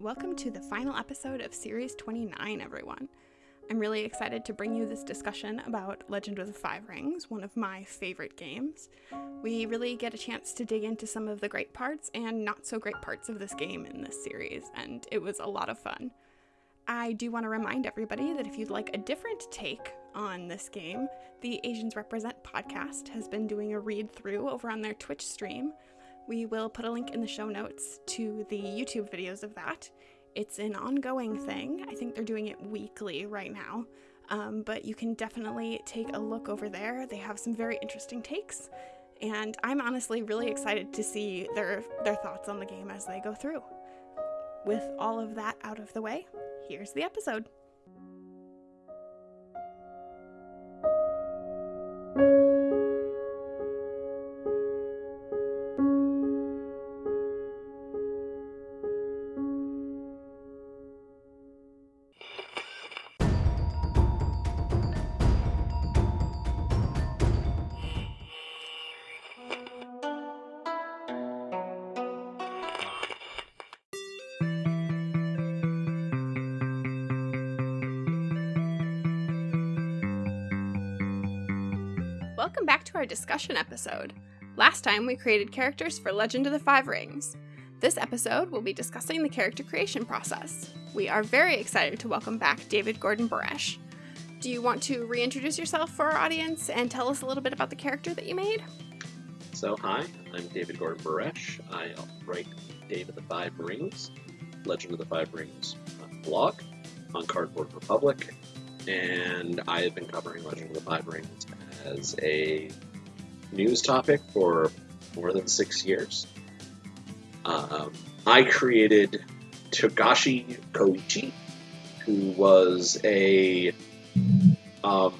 Welcome to the final episode of Series 29, everyone. I'm really excited to bring you this discussion about Legend of the Five Rings, one of my favorite games. We really get a chance to dig into some of the great parts and not so great parts of this game in this series, and it was a lot of fun. I do want to remind everybody that if you'd like a different take on this game, the Asians Represent podcast has been doing a read through over on their Twitch stream we will put a link in the show notes to the YouTube videos of that. It's an ongoing thing. I think they're doing it weekly right now. Um, but you can definitely take a look over there. They have some very interesting takes, and I'm honestly really excited to see their their thoughts on the game as they go through. With all of that out of the way, here's the episode. Discussion episode. Last time we created characters for Legend of the Five Rings. This episode we'll be discussing the character creation process. We are very excited to welcome back David Gordon Baresh. Do you want to reintroduce yourself for our audience and tell us a little bit about the character that you made? So, hi, I'm David Gordon Baresh. I write Dave of the Five Rings, Legend of the Five Rings uh, blog on Cardboard Republic, and I have been covering Legend of the Five Rings as a news topic for more than six years. Um, I created Togashi Koichi, who was a um,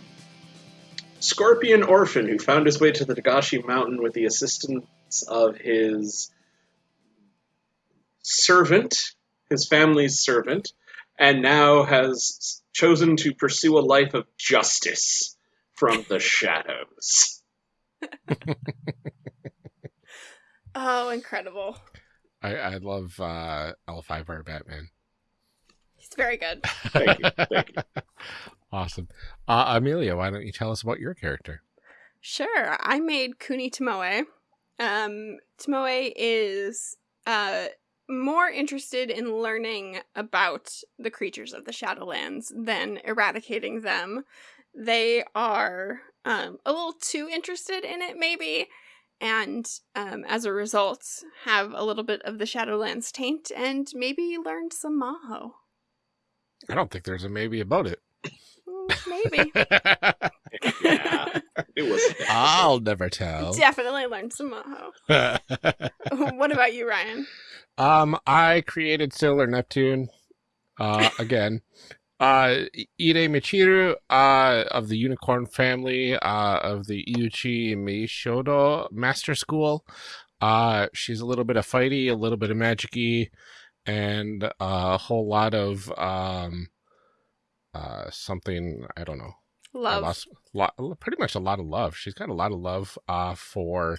scorpion orphan who found his way to the Togashi Mountain with the assistance of his servant, his family's servant, and now has chosen to pursue a life of justice from the shadows. oh, incredible. I, I love uh, L5R Batman. He's very good. thank you. Thank you. Awesome. Uh, Amelia, why don't you tell us about your character? Sure. I made Kuni Tomoe. Um, Tomoe is uh, more interested in learning about the creatures of the Shadowlands than eradicating them they are um, a little too interested in it, maybe, and um, as a result, have a little bit of the Shadowlands taint and maybe learned some Maho. I don't think there's a maybe about it. Mm, maybe. yeah, it was. I'll never tell. Definitely learned some Maho. what about you, Ryan? Um, I created Sailor Neptune. Uh, again, uh, Ide Michiru, uh, of the Unicorn family, uh, of the Iuchi Meishodo Master School. Uh, she's a little bit of fighty, a little bit of magicy, and a whole lot of, um, uh, something, I don't know. Love. Lost, lot, pretty much a lot of love. She's got a lot of love, uh, for,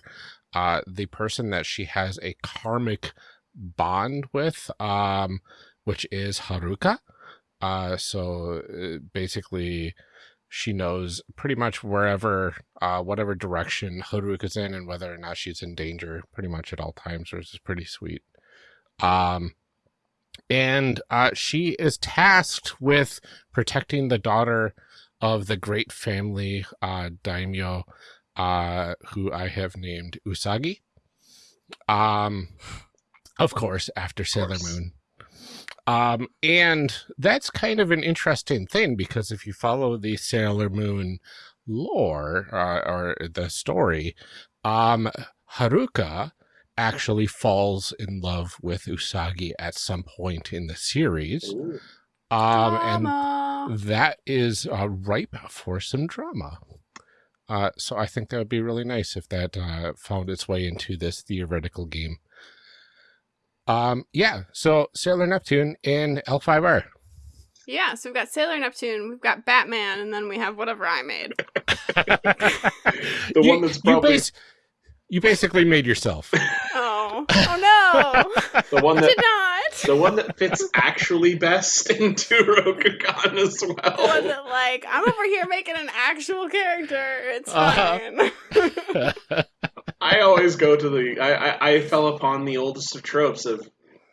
uh, the person that she has a karmic bond with, um, which is Haruka. Uh, so uh, basically, she knows pretty much wherever, uh, whatever direction is in and whether or not she's in danger pretty much at all times, which is pretty sweet. Um, and uh, she is tasked with protecting the daughter of the great family uh, daimyo, uh, who I have named Usagi. Um, of course, after Sailor Moon. Um, and that's kind of an interesting thing because if you follow the Sailor Moon lore uh, or the story, um, Haruka actually falls in love with Usagi at some point in the series. Um, Drama. and that is uh, ripe for some drama. Uh, so I think that would be really nice if that uh, found its way into this theoretical game. Um, yeah, so Sailor Neptune in L5R. Yeah, so we've got Sailor Neptune, we've got Batman, and then we have whatever I made. The you, one that's you probably bas- you basically made yourself. Oh, oh no! the one I that did not. The one that fits actually best into Rokugan as The one well. that, like, I'm over here making an actual character. It's Uh-huh. fine. I always go to the. I, I I fell upon the oldest of tropes of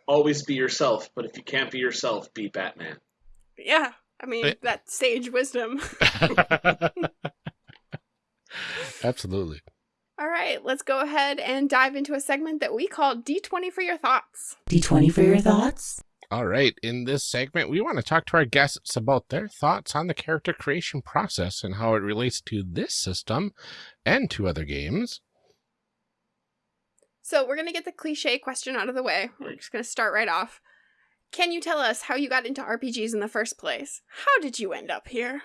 always be yourself, but if you can't be yourself, be Batman. yeah. I mean, that sage wisdom. Absolutely. All right, let's go ahead and dive into a segment that we call D20 for your thoughts. D20 for your thoughts? All right. In this segment, we want to talk to our guests about their thoughts on the character creation process and how it relates to this system and to other games. So, we're going to get the cliche question out of the way. We're just going to start right off. Can you tell us how you got into RPGs in the first place? How did you end up here?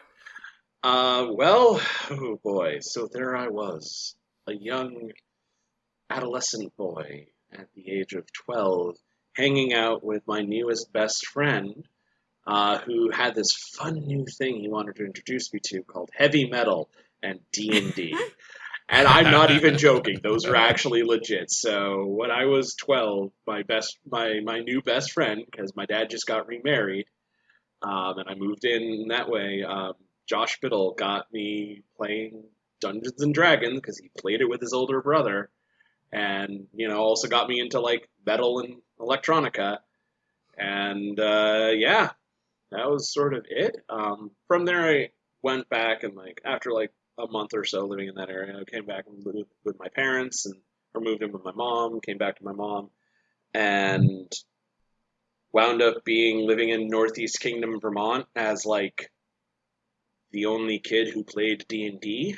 Uh, well, oh boy. So there I was, a young adolescent boy at the age of 12, hanging out with my newest best friend, uh, who had this fun new thing he wanted to introduce me to called heavy metal and D&D. and I'm not even joking; those are actually legit. So when I was 12, my best, my my new best friend, because my dad just got remarried, um, and I moved in that way. Um, Josh Biddle got me playing Dungeons and Dragons because he played it with his older brother, and you know also got me into like metal and electronica, and uh, yeah, that was sort of it. Um, from there, I went back and like after like a month or so living in that area, I came back and lived with my parents and or moved in with my mom. Came back to my mom, and wound up being living in Northeast Kingdom, Vermont, as like the only kid who played D and D.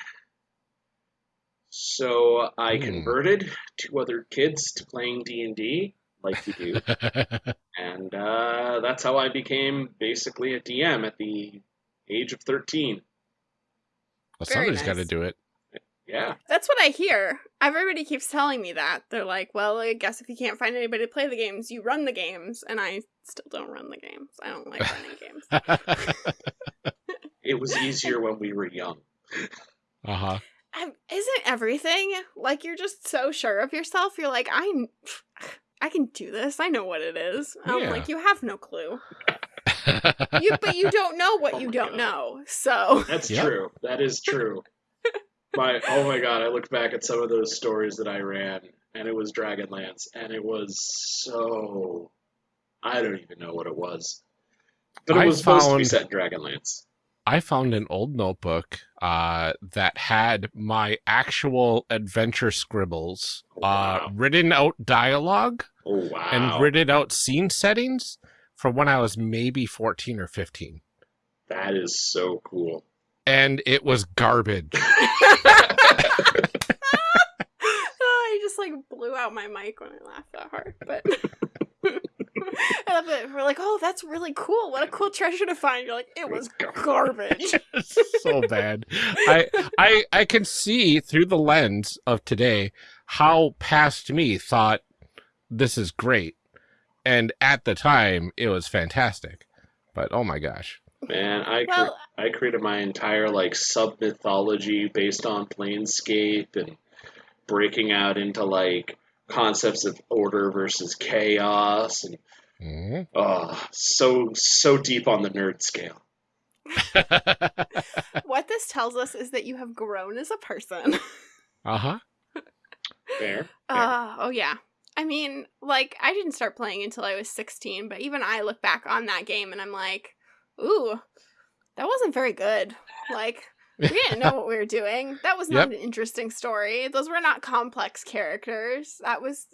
So I Hmm. converted two other kids to playing D and D, like you do, and uh, that's how I became basically a DM at the age of thirteen. well, Very somebody's got to do it. Yeah, That's what I hear. Everybody keeps telling me that. They're like, well, I guess if you can't find anybody to play the games, you run the games. And I still don't run the games. I don't like running games. it was easier when we were young. uh huh. Um, isn't everything like you're just so sure of yourself? You're like, I, I can do this. I know what it is. I'm Yeah. like, you have no clue. You, but you don't know what Oh you don't God. know. So That's Yep. true. That is true. my oh my god, I looked back at some of those stories that I ran, and it was Dragonlance, and it was so I don't even know what it was, but it I was supposed to be set in Dragonlance. I found an old notebook uh, that had my actual adventure scribbles, uh, Wow. written out dialogue Oh wow! and written out scene settings from when I was maybe 14 or 15. that is so cool. And it was garbage. oh, I just like blew out my mic when I laughed that hard. But I love it. We're like, oh, that's really cool. What a cool treasure to find. You're like, it was garbage. so bad. I I I can see through the lens of today how past me thought this is great. And at the time it was fantastic. But oh my gosh. Man, I cre- I created my entire like sub mythology based on Planescape and breaking out into like concepts of order versus chaos and Mhm. oh so so deep on the nerd scale. what this tells us is that you have grown as a person. uh-huh. Fair. Uh, oh, yeah. I mean, like, I didn't start playing until I was 16, but even I look back on that game and I'm like, ooh, that wasn't very good. Like, we didn't know what we were doing. That was not Yep. an interesting story. Those were not complex characters. That was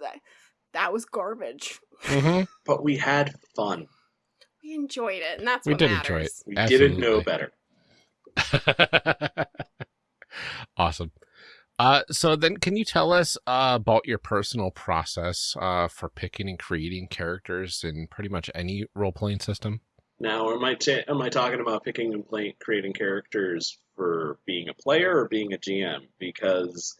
that was garbage. Mhm. But we had fun. We enjoyed it, and that's We what did matters. enjoy it. We didn't know better. awesome. Uh, so then, can you tell us uh, about your personal process uh, for picking and creating characters in pretty much any role playing system? Now, am I am I talking about picking and play- creating characters for being a player or being a GM? Because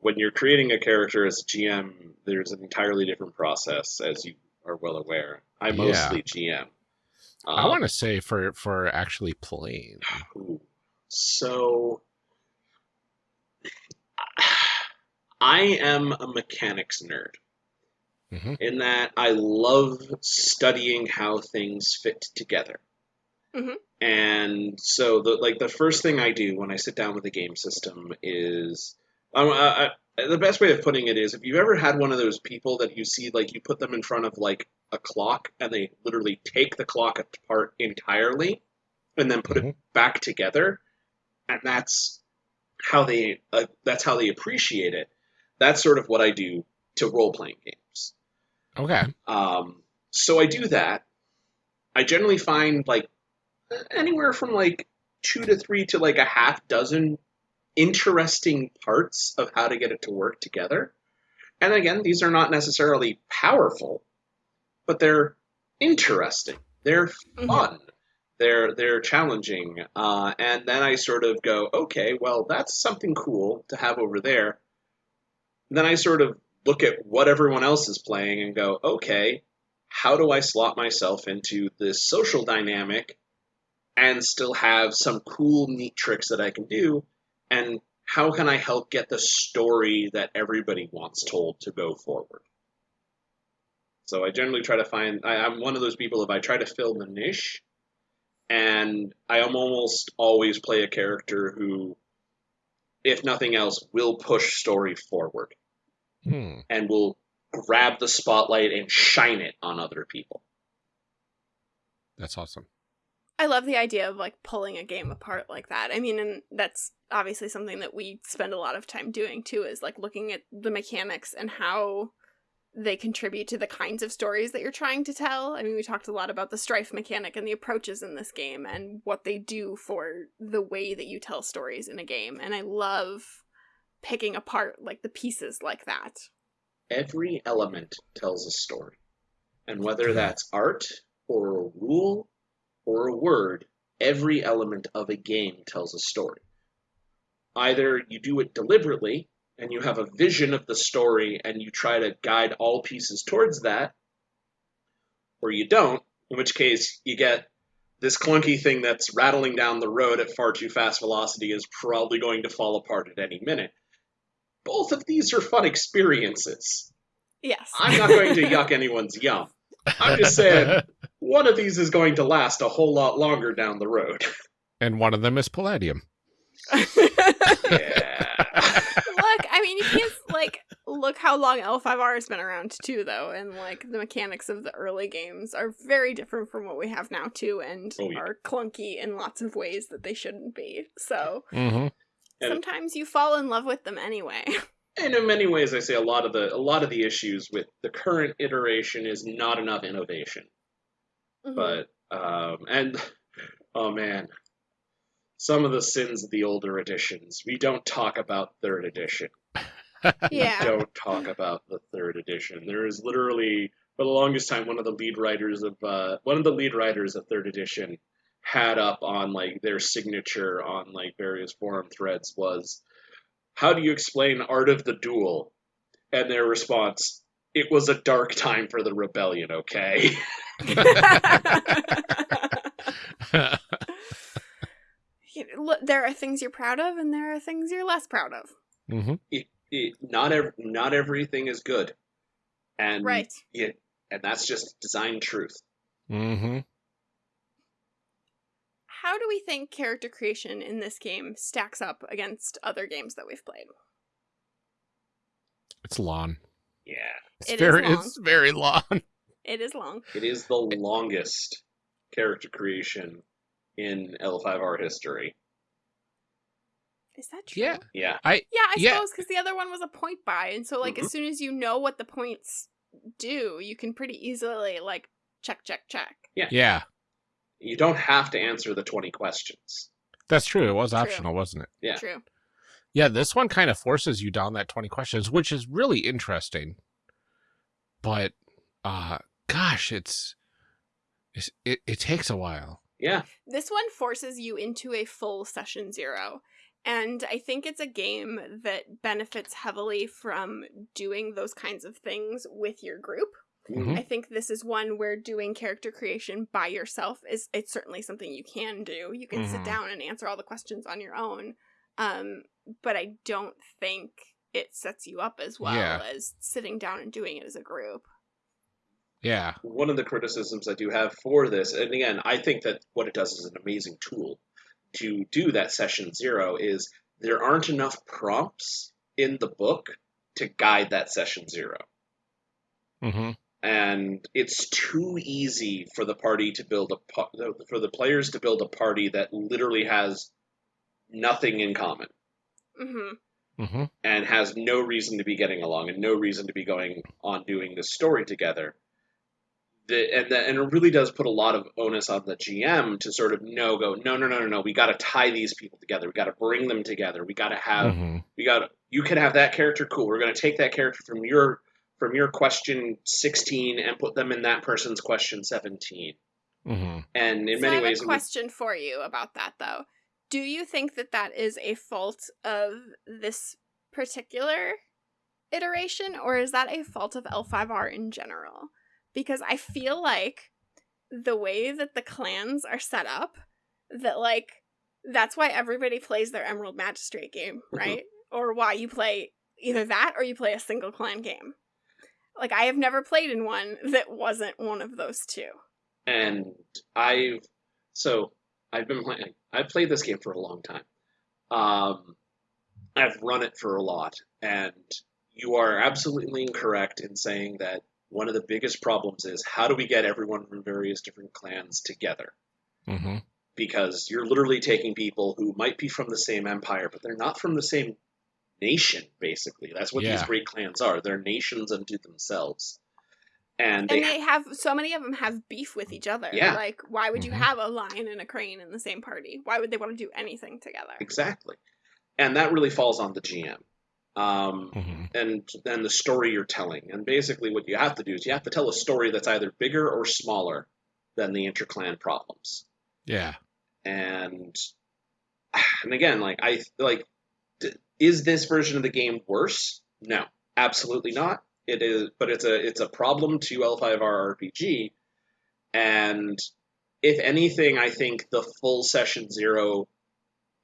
when you're creating a character as a GM, there's an entirely different process, as you are well aware. I Yeah. mostly GM. I Um, want to say for for actually playing. So I- I am a mechanics nerd. Mhm. in that I love studying how things fit together. Mhm. And so the like the first thing I do when I sit down with a game system is I, I, the best way of putting it is if you've ever had one of those people that you see like you put them in front of like a clock and they literally take the clock apart entirely and then put it Mhm. back together and that's how they uh, that's how they appreciate it that's sort of what i do to role-playing games Okay. um, so i do that i generally find like anywhere from like two to three to like a half dozen interesting parts of how to get it to work together. And again these are not necessarily powerful but they're interesting. They're Mhm. fun. They're they're challenging. Uh, and then i sort of go okay well that's something cool to have over there. Then i sort of look at what everyone else is playing and go okay how do i slot myself into this social dynamic and still have some cool neat tricks that i can do and how can i help get the story that everybody wants told to go forward so i generally try to find I, i'm one of those people if i try to fill the niche and I almost always play a character who, if nothing else, will push story forward Hmm. and will grab the spotlight and shine it on other people. That's awesome. I love the idea of like pulling a game apart like that. I mean, and that's obviously something that we spend a lot of time doing too, is like looking at the mechanics and how they contribute to the kinds of stories that you're trying to tell. I mean, we talked a lot about the strife mechanic and the approaches in this game and what they do for the way that you tell stories in a game. And I love picking apart like the pieces like that. Every element tells a story. And whether that's art or a rule or a word, every element of a game tells a story. Either you do it deliberately and you have a vision of the story and you try to guide all pieces towards that, or you don't, in which case you get this clunky thing that's rattling down the road at far too fast velocity is probably going to fall apart at any minute. Both of these are fun experiences. Yes. I'm not going to yuck anyone's yum. I'm just saying, one of these is going to last a whole lot longer down the road. and one of them is Palladium. Yeah. look, I mean, you can't like look how long L5R has been around too, though, and like the mechanics of the early games are very different from what we have now too, and Oh, yeah. are clunky in lots of ways that they shouldn't be. So Mm-hmm. Sometimes you fall in love with them anyway. and in many ways, I say a lot of the a lot of the issues with the current iteration is not enough innovation. Mhm. But um, and oh man, some of the sins of the older editions. We don't talk about third edition. yeah, don't talk about the third edition. There is literally, for the longest time, one of the lead writers of uh, one of the lead writers of third edition had up on like their signature on like various forum threads was, "How do you explain Art of the Duel?" And their response, "It was a dark time for the rebellion." Okay. You know, look, there are things you're proud of, and there are things you're less proud of. mm-hmm. it, it, not ev- not everything is good, and Right. it, and that's just design truth. Mm-hmm. How do we think character creation in this game stacks up against other games that we've played? It's long. Yeah. It's It is very long. it's very long. It is long. It is the longest character creation in L5R history. Is that true? Yeah. Yeah. I Yeah, I Yeah. suppose because the other one was a point buy, and so like Mhm. as soon as you know what the points do, you can pretty easily like check, check, check. Yeah. Yeah. You don't have to answer the 20 questions. That's true. It was True. optional, wasn't it? Yeah. True. Yeah, this one kind of forces you down that 20 questions, which is really interesting. But uh gosh, it's, it's it, it takes a while. Yeah. This one forces you into a full session zero. And I think it's a game that benefits heavily from doing those kinds of things with your group. Mhm. I think this is one where doing character creation by yourself is it's certainly something you can do. You can sit Mhm. down and answer all the questions on your own. Um, but I don't think it sets you up as well Yeah. as sitting down and doing it as a group. Yeah. one of the criticisms I do have for this, and again, I think that what it does is an amazing tool to do that session zero is there aren't enough prompts in the book to guide that session zero. hmm And it's too easy for the party to build a pa- for the players to build a party that literally has nothing in common Mm-hmm. hmm and has no reason to be getting along and no reason to be going on doing this story together. The, and, the, and it really does put a lot of onus on the GM to sort of no go no no no no no we got to tie these people together. We got to bring them together. We got to have hmm we got you can have that character cool. We're going to take that character from your from your question 16 and put them in that person's question 17 hmm and in so many I have ways a it would- question for you about that, though. Do you think that that is a fault of this particular iteration, or is that a fault of L5R in general? Because I feel like the way that the clans are set up, that like that's why everybody plays their Emerald Magistrate game, Mhm. right? or why you play either that or you play a single clan game. Like I have never played in one that wasn't one of those two. and I've so I've been playing. I've played this game for a long time. Um, I've run it for a lot, and you are absolutely incorrect in saying that one of the biggest problems is how do we get everyone from various different clans together? hmm Because you're literally taking people who might be from the same empire, but they're not from the same nation. Basically, that's what these great clans are. They're nations unto themselves, and And they they have so many of them have beef with each other. Yeah. Like why would you Mhm. have a lion and a crane in the same party? Why would they want to do anything together? Exactly. And that really falls on the GM. Um, hmm and then the story you're telling. And basically, what you have to do is you have to tell a story that's either bigger or smaller than the interclan problems. Yeah. And and again, like I like, is this version of the game worse? No, absolutely not. It is, but it's a it's a problem to L5R RPG. And if anything, I think the full session zero,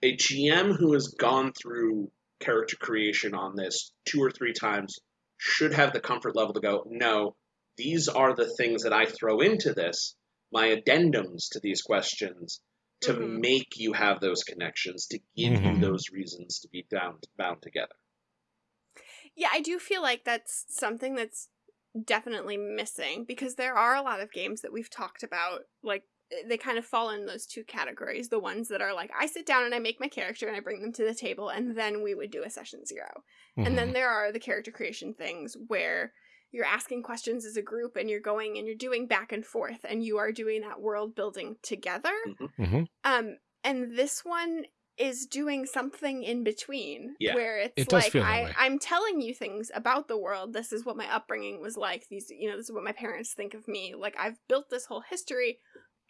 a GM who has gone through character creation on this two or three times should have the comfort level to go, no, these are the things that I throw into this, my addendums to these questions to Mhm. make you have those connections, to give you Mhm. those reasons to be bound bound together. Yeah, I do feel like that's something that's definitely missing because there are a lot of games that we've talked about like they kind of fall in those two categories the ones that are like i sit down and i make my character and i bring them to the table and then we would do a session 0 and Mm-hmm. then there are the character creation things where you're asking questions as a group and you're going and you're doing back and forth and you are doing that world building together. Hmm um and this one is doing something in between Yeah. where it's It like I, i'm telling you things about the world. This is what my upbringing was like. These you know this is what my parents think of me. Like i've built this whole history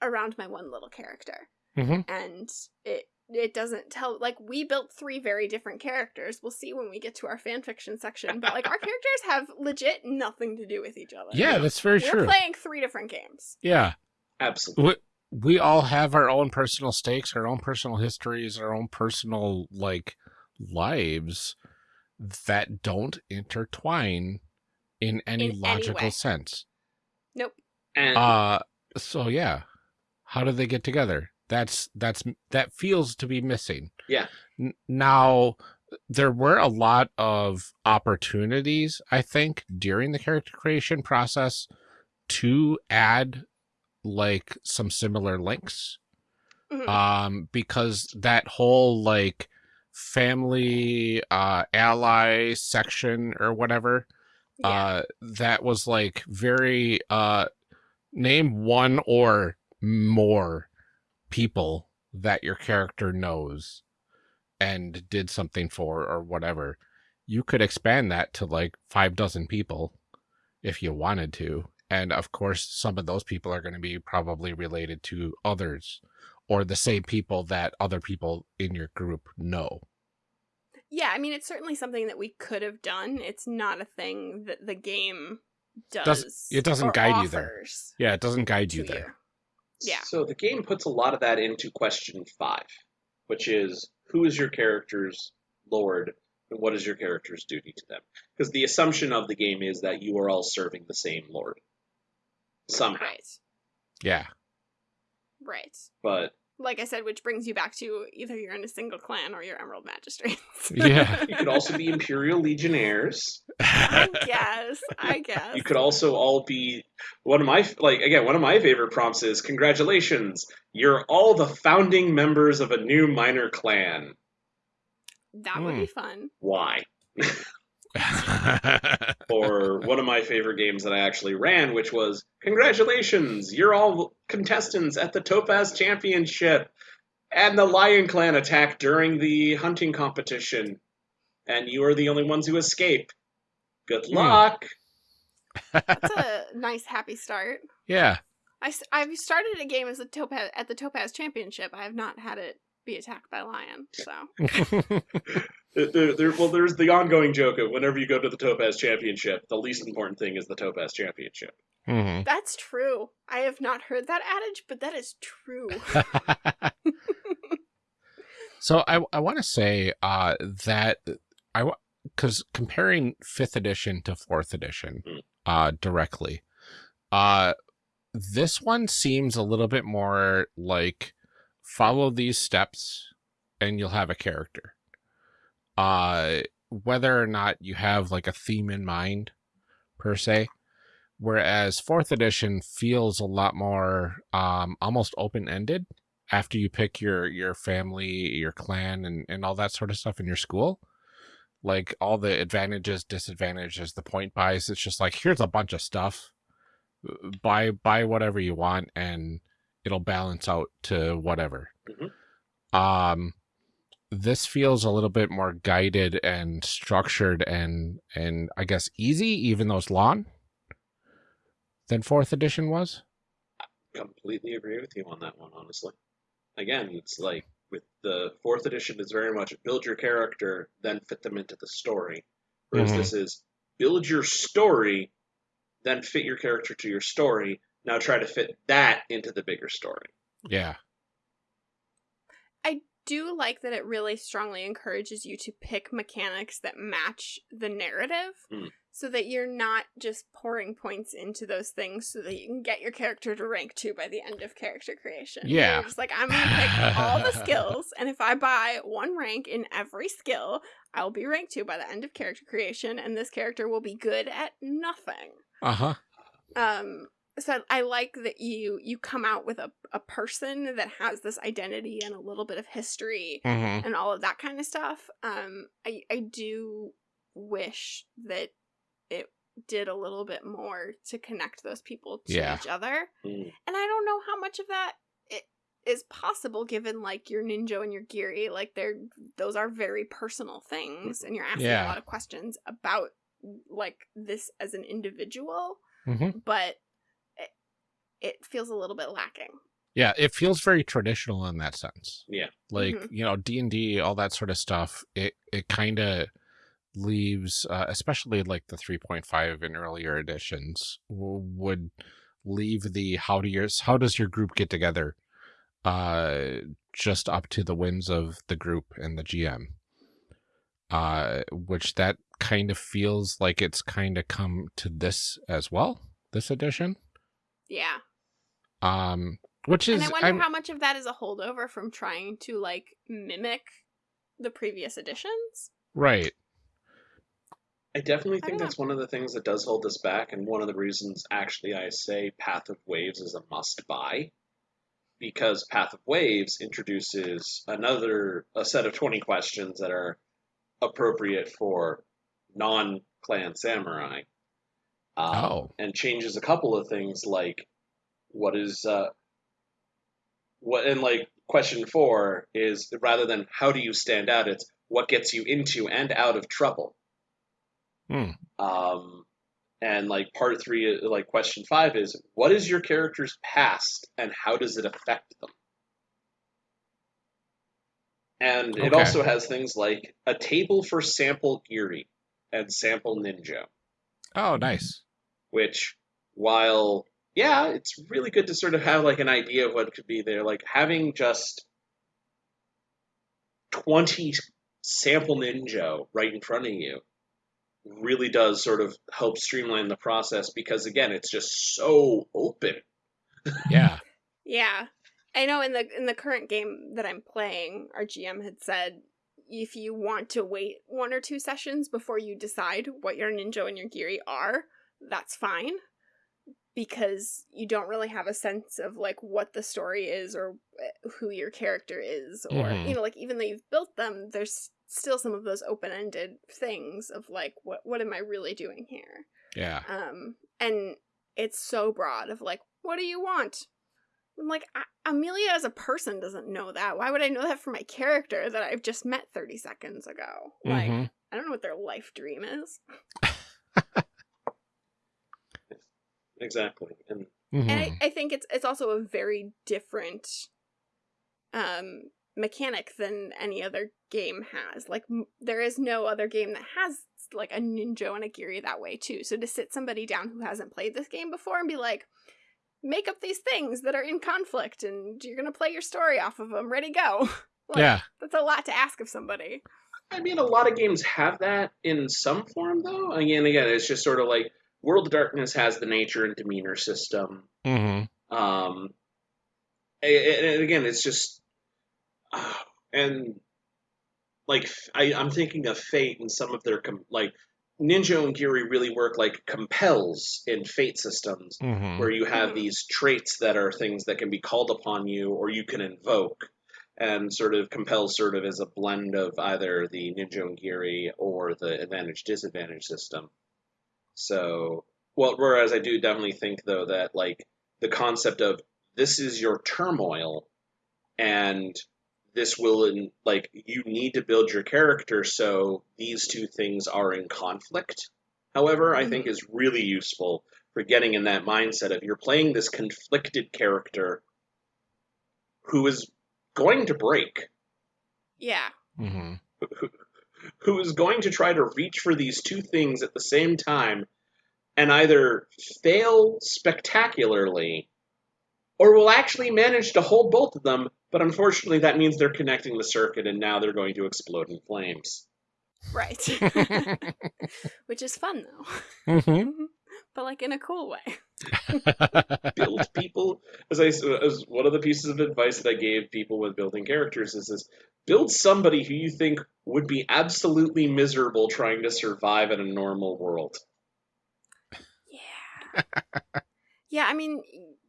around my one little character hmm and it it doesn't tell like we built three very different characters we'll see when we get to our fan fiction section but like our characters have legit nothing to do with each other Yeah, that's very we're true. playing three different games Yeah. Absolutely. we, we all have our own personal stakes, our own personal histories, our own personal like lives that don't intertwine in any In logical way. sense. nope And Uh so yeah. How do they get together? That's that's that feels to be missing. Yeah. Now there were a lot of opportunities, I think, during the character creation process to add like some similar links Mhm. um because that whole like family uh ally section or whatever yeah uh that was like very uh name one or more people that your character knows and did something for or whatever you could expand that to like five dozen people if you wanted to and of course some of those people are going to be probably related to others or the same people that other people in your group know Yeah, I mean, it's certainly something that we could have done. It's not a thing that the game does. Does- it doesn't guide you there. yeah it doesn't guide you there Yeah. So the game puts a lot of that into question five, which is who is your character's lord and what is your character's duty to them? Because the assumption of the game is that you are all serving the same lord. somehow. Right. Yeah. Right. But Like I said, which brings you back to either you're in a single clan or you're Emerald Magistrates. Yeah. you could also be Imperial Legionnaires. I guess. I guess. You could also all be one of my like again one of my favorite prompts is congratulations you're all the founding members of a new minor clan. That would Hmm. be fun. Why? or one of my favorite games that I actually ran, which was Congratulations, you're all contestants at the Topaz Championship. And the Lion Clan attack during the hunting competition. And you are the only ones who escape. Good Hmm. luck. That's a nice, happy start. yeah. I, I, have started a game as a Topaz at the Topaz Championship. I have not had it be attacked by lion. So There, there- there- well, there's the ongoing joke of whenever you go to the Topaz Championship, the least important thing is the Topaz Championship. Mhm. that's true. I have not heard that adage, but that is true. so I I want to say uh that I because comparing fifth edition to fourth edition Mm. uh directly uh this one seems a little bit more like follow these steps and you'll have a character. Uh whether or not you have like a theme in mind per se whereas fourth edition feels a lot more um almost open-ended after you pick your your family your clan and and all that sort of stuff in your school. Like all the advantages disadvantages the point buys it's just like here's a bunch of stuff. Buy buy whatever you want and it'll balance out to whatever Mhm. um this feels a little bit more guided and structured and and i guess easy even though it's long than fourth edition was I Completely agree with you on that one, honestly. Again, it's like with the fourth edition, it's very much build your character, then fit them into the story. Whereas Mhm. this is build your story, then fit your character to your story. Now try to fit that into the bigger story. yeah I do like that it really strongly encourages you to pick mechanics that match the narrative Mm. so that you're not just pouring points into those things so that you can get your character to rank two by the end of character creation. Yeah. You're just like, I'm going to pick all the skills, and if I buy one rank in every skill, I'll be ranked two by the end of character creation, and this character will be good at nothing uh-huh um so I like that you you come out with a, a person that has this identity and a little bit of history mm-hmm. and all of that kind of stuff um i i do wish that it did a little bit more to connect those people to Yeah. each other Mm. and i don't know how much of that it is possible given like your ninjō and your giri like they're those are very personal things and you're asking Yeah. a lot of questions about like this as an individual Mm-hmm. but it, it feels a little bit lacking Yeah, it feels very traditional in that sense. Yeah. Like, Mhm. you know, D&D, all that sort of stuff, it it kind of leaves uh, especially like the 3.5 and earlier editions w- would leave the how do yours how does your group get together uh just up to the whims of the group and the GM. Uh which that kind of feels like it's kind of come to this as well, this edition. Yeah Um which is and i wonder I'm- how much of that is a holdover from trying to like mimic the previous editions right. I definitely think don't that's one of the things that does hold us back, and one of the reasons actually I say Path of Waves is a must buy. Because Path of Waves introduces another a set of twenty questions that are appropriate for non clan samurai. Um, Oh. and changes a couple of things like what is uh what and like question four is rather than how do you stand out, it's what gets you into and out of trouble. Hmm. Um, and like part three, like question five is what is your character's past and how does it affect them? And it also has things like a table for sample Giri and sample Ninjō, Oh, nice. which while yeah, it's really good to sort of have like an idea of what could be there. Like having just twenty sample Ninjō right in front of you really does sort of help streamline the process because again, it's just so open. Yeah. Yeah. I know in the in the current game that I'm playing, our GM had said if you want to wait one or two sessions before you decide what your ninjō and your giri are, that's fine. Because you don't really have a sense of like what the story is or eh, who your character is or Mhm. you know like even though you've built them there's still some of those open-ended things of like what what am I really doing here? Yeah. um and it's so broad of like what do you want i'm like I- amelia as a person doesn't know that why would i know that for my character that i've just met 30 seconds ago like Mhm. i don't know what their life dream is Exactly. And Mhm. and I, I think it's it's also a very different um mechanic than any other game has like m- there is no other game that has like a ninjō and a giri that way too so to sit somebody down who hasn't played this game before and be like make up these things that are in conflict and you're gonna play your story off of them ready go like, yeah. that's a lot to ask of somebody I mean, a lot of games have that in some form, though. Again, again, it's just sort of like World of Darkness has the nature and demeanor system. hmm Um, a- a- and again, it's just, uh, and like I, I'm thinking of Fate and some of their com- like Ninjō and Giri really work like compels in Fate systems, hmm where you have these traits that are things that can be called upon you or you can invoke. And sort of compels sort of as a blend of either the Ninjō and Giri or the advantage disadvantage system. So, well, whereas I do definitely think though that like the concept of this is your turmoil and this will in, like you need to build your character so these two things are in conflict. However i think is really useful for getting in that mindset of you're playing this conflicted character who is going to break. Yeah. Hmm who, who is going to try to reach for these two things at the same time and either fail spectacularly or will actually manage to hold both of them, but unfortunately that means they're connecting the circuit and now they're going to explode in flames. right which is fun though hmm but like in a cool way Build people, as I as one of the pieces of advice that I gave people with building characters is this: build somebody who you think would be absolutely miserable trying to survive in a normal world. Yeah. yeah, I mean,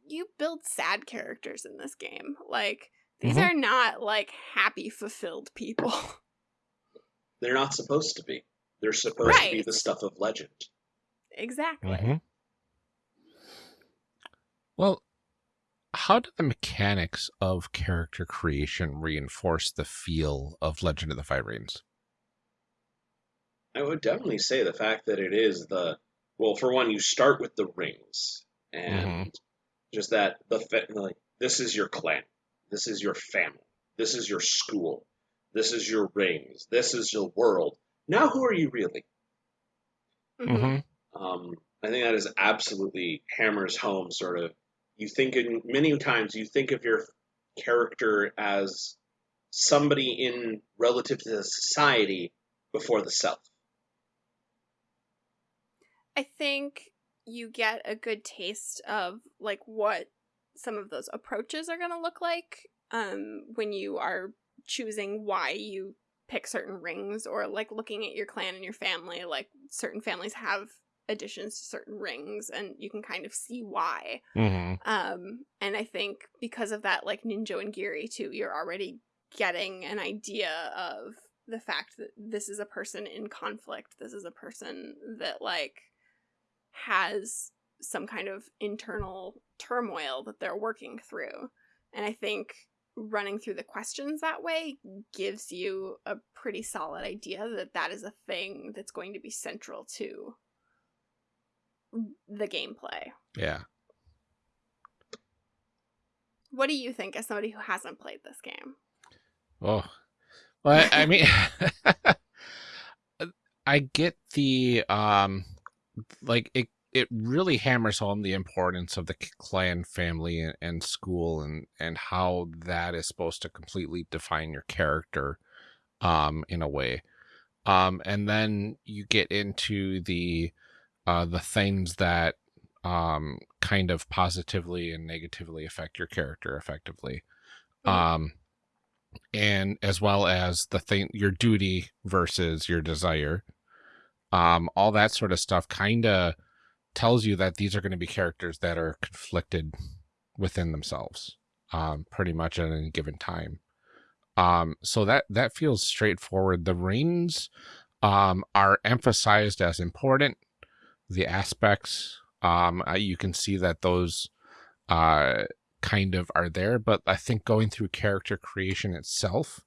you build sad characters in this game. Like, these Mhm. are not like happy, fulfilled people. They're not supposed to be. They're supposed to be the stuff of legend. exactly. Mhm. Well, how do the mechanics of character creation reinforce the feel of Legend of the Five Rings? I would definitely say the fact that it is the well, for one, you start with the rings, and just that the like this is your clan, this is your family, this is your school, this is your rings, this is your world. Now, who are you really? Mhm. hmm Um, I think that is absolutely hammers home. Sort of, you think in many times you think of your character as somebody in relative to the society before the self. I think you get a good taste of like what some of those approaches are going to look like um when you are choosing why you pick certain rings or like looking at your clan and your family like certain families have additions to certain rings and you can kind of see why. Hmm um and i think because of that like ninjō and giri too you're already getting an idea of the fact that this is a person in conflict. This is a person that like has some kind of internal turmoil that they're working through and i think running through the questions that way gives you a pretty solid idea that that is a thing that's going to be central to the gameplay Yeah. What do you think as somebody who hasn't played this game? Oh, well, I, I mean, I get the um, like it. It really hammers home the importance of the clan, family, and, and school, and and how that is supposed to completely define your character, um, in a way. Um, and then you get into the uh, the things that um, kind of positively and negatively affect your character effectively. Mhm. Um, and as well as the thing, your duty versus your desire. Um, all that sort of stuff kind of tells you that these are going to be characters that are conflicted within themselves, um, pretty much at any given time. Um, so that that feels straightforward. The rings um, are emphasized as important. The aspects, um, you can see that those uh, kind of are there, but I think going through character creation itself,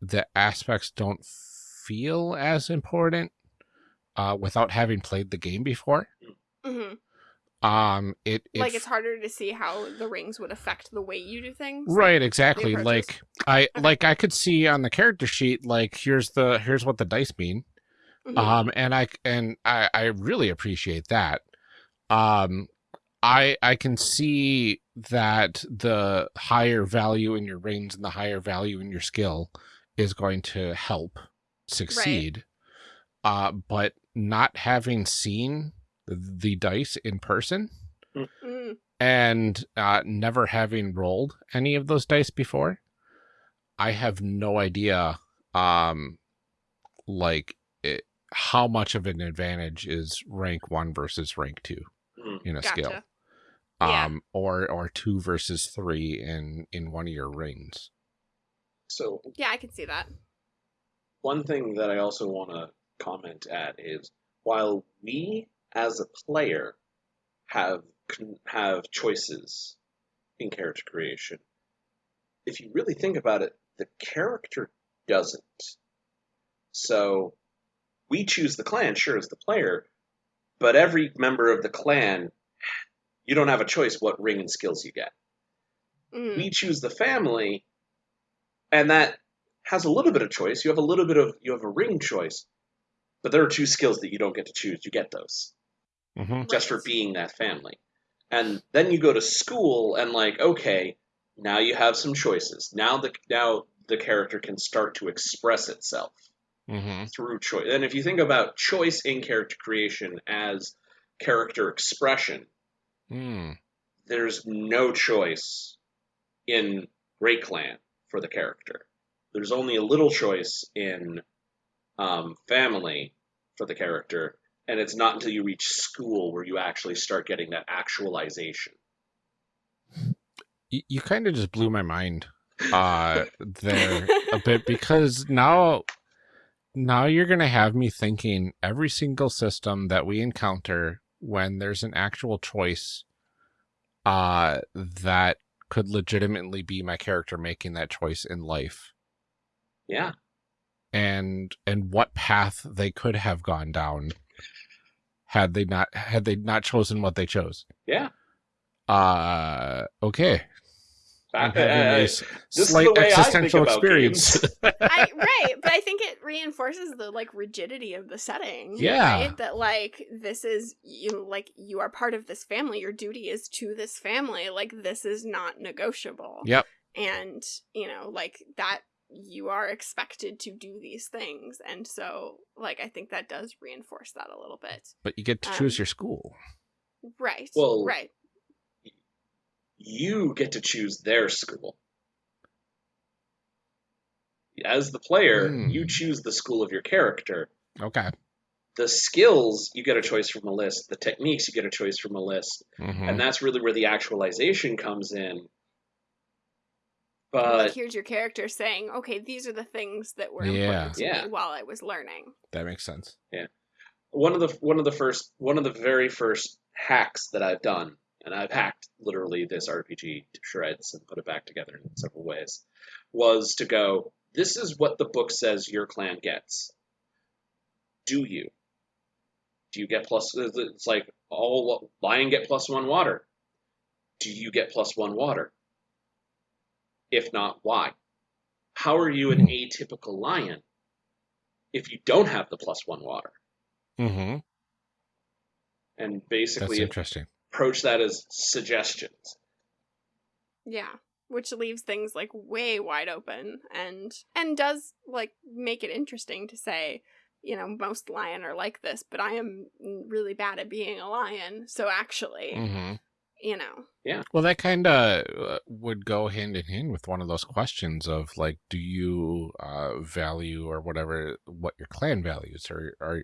the aspects don't feel as important uh, without having played the game before. Hmm Um, it, it Like it's harder to see how the rings would affect the way you do things. right exactly like i Okay. like i could see on the character sheet like here's the here's what the dice mean Mhm. um and i and i i really appreciate that um i i can see that the higher value in your rings and the higher value in your skill is going to help succeed uh but not having seen the dice in person Mm. and uh, never having rolled any of those dice before, I have no idea, um, like it, how much of an advantage is rank one versus rank two Mm. in a Gotcha. skill, Yeah. um, or or two versus three in in one of your rings. So Yeah, I can see that. one thing that I also want to comment at is while we as a player have have choices in character creation, if you really think about it, the character doesn't. So we choose the clan, sure, as the player, but every member of the clan, you don't have a choice what ring and skills you get. Mm. we choose the family and that has a little bit of choice. You have a little bit of you have a ring choice but there are two skills that you don't get to choose. You get those Mm-hmm. just for being that family and then you go to school and like okay now you have some choices now the now the character can start to express itself Mm-hmm. through choice and if you think about choice in character creation as character expression Mm. there's no choice in Great Clan for the character. There's only a little choice in um, Family for the character, and it's not until you reach school where you actually start getting that actualization. You, you kind of just blew my mind uh there a bit because now now you're going to have me thinking every single system that we encounter when there's an actual choice uh that could legitimately be my character making that choice in life. Yeah, and and what path they could have gone down had they not had they not chosen what they chose yeah. uh okay I'm having a this is slight the way I think existential experience I, right, but I think it reinforces the like rigidity of the setting. Yeah. right? that like this is you like you are part of this family. Your duty is to this family. Like this is not negotiable. Yep. and you know like that you are expected to do these things, and so like I think that does reinforce that a little bit. but you get to choose Um, your school. Right. Well, right. You get to choose their school. As the player, Hmm. you choose the school of your character. Okay. The skills, you get a choice from a list. The techniques, you get a choice from a list. Mhm. and that's really where the actualization comes in. Like But here's your character saying, "Okay, these are the things that were Yeah. important to Yeah. me while I was learning." that makes sense. Yeah, one of the one of the first one of the very first hacks that I've done, and I've hacked literally this RPG to shreds and put it back together in several ways, was to go. This is what the book says your clan gets. Do you? Do you get plus? It's like oh, all lion get plus one water. Do you get plus one water? If not, why? How are you an atypical lion if you don't have the plus one water? Mm-hmm. And That's basically interesting. approach that as suggestions. Yeah, which leaves things like way wide open and and does like make it interesting to say you know, most lion are like this, but I am really bad at being a lion. So actually, hmm you know, Yeah. Well, that kind of uh, would go hand in hand with one of those questions of like, do you uh, value or whatever what your clan values or, or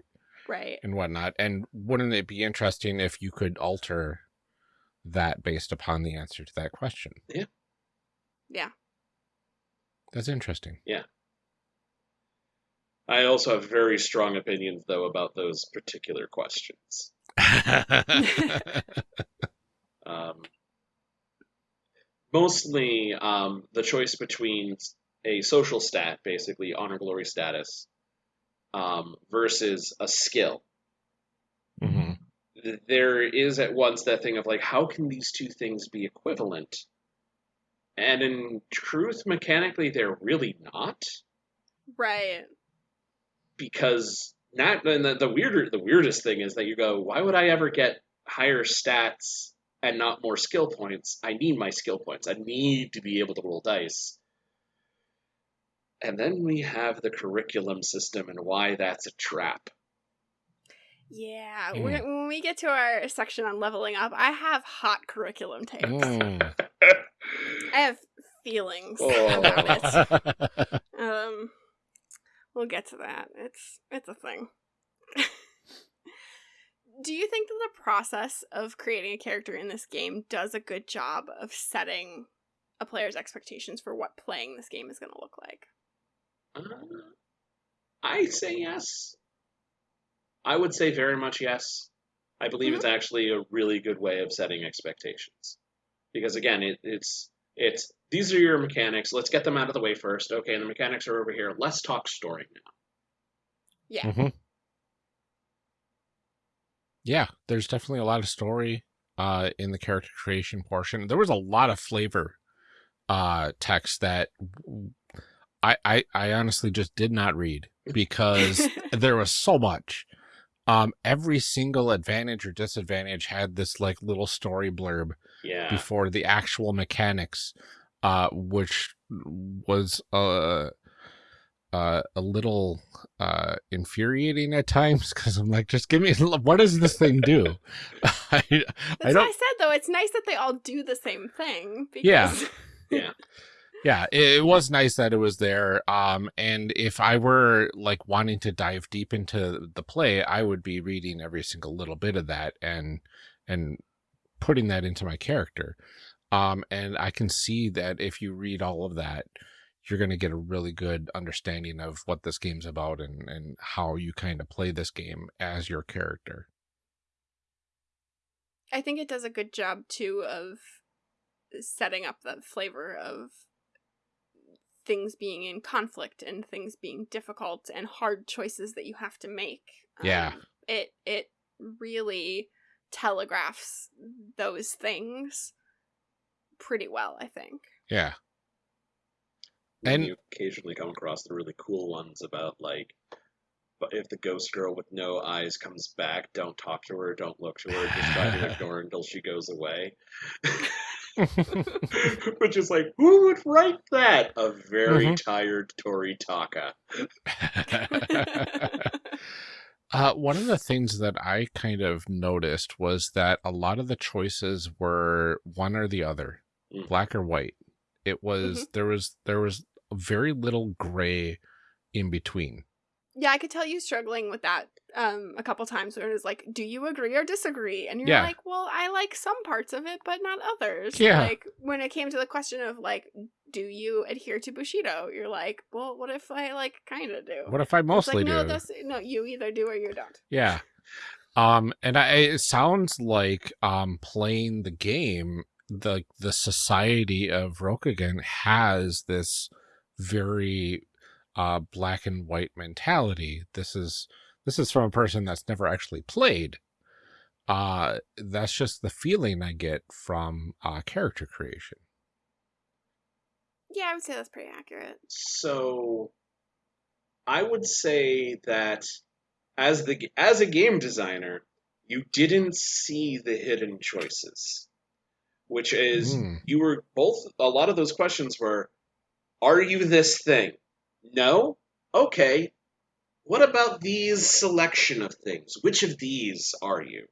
right. and whatnot? And wouldn't it be interesting if you could alter that based upon the answer to that question? Yeah. Yeah. That's interesting. Yeah. I also have very strong opinions, though, about those particular questions. Um, mostly um, the choice between a social stat, basically honor glory status, um, versus a skill. hmm There is at once that thing of like, how can these two things be equivalent? And in truth, mechanically, they're really not. Right. because not and the, the weirder the weirdest thing is that you go why would i ever get higher stats and not more skill points i need my skill points i need to be able to roll dice and then we have the curriculum system and why that's a trap Yeah. Mm. When, when we get to our section on leveling up, I have hot curriculum takes. Mm. I have feelings about it. Um, we'll get to that. It's it's a thing. Do you think that the process of creating a character in this game does a good job of setting a player's expectations for what playing this game is going to look like? Uh, i say yes i would say very much yes i believe Mhm. it's actually a really good way of setting expectations because again it, it's it's these are your mechanics let's get them out of the way first okay and the mechanics are over here let's talk story now Yeah. Mhm. Yeah, there's definitely a lot of story uh, in the character creation portion. There was a lot of flavor uh, text that I, I, I honestly just did not read because there was so much. Um, every single advantage or disadvantage had this like little story blurb yeah before the actual mechanics, uh, which was uh, uh, a little uh, infuriating at times because I'm like, just give me what does this thing do? I, I That's what don't. I said though. It's nice that they all do the same thing. Because... Yeah. Yeah, it, it was nice that it was there. Um, and if I were like wanting to dive deep into the play, I would be reading every single little bit of that and and putting that into my character. Um, and I can see that if you read all of that, you're going to get a really good understanding of what this game's about and and how you kind of play this game as your character. I think it does a good job too of setting up the flavor of things being in conflict and things being difficult and hard choices that you have to make. Yeah. Um, it it really telegraphs those things pretty well, I think. Yeah. And you occasionally come across the really cool ones about like but if the ghost girl with no eyes comes back don't talk to her don't look to her just try to ignore her until she goes away which is like who would write that a very Mhm. tired Toritaka uh, one of the things that I kind of noticed was that a lot of the choices were one or the other, Mm. black or white. It was there was there was very little gray in between. Yeah, I could tell you struggling with that um a couple times where it was like, do you agree or disagree? And you're Yeah. like, well, I like some parts of it, but not others. Yeah. Like when it came to the question of like, do you adhere to Bushido? You're like, well, what if I like kind of do? What if I mostly like, no, do? those, no, you either do or you don't. Yeah. Um, and I, it sounds like um playing the game, the the society of Rokugan has this very uh black and white mentality. This is this is from a person that's never actually played. Uh that's just the feeling I get from uh character creation. Yeah, I would say that's pretty accurate. so i would say that as the as a game designer you didn't see the hidden choices which is Mm. you were both a lot of those questions were are you this thing no okay what about these selection of things? Which of these are you?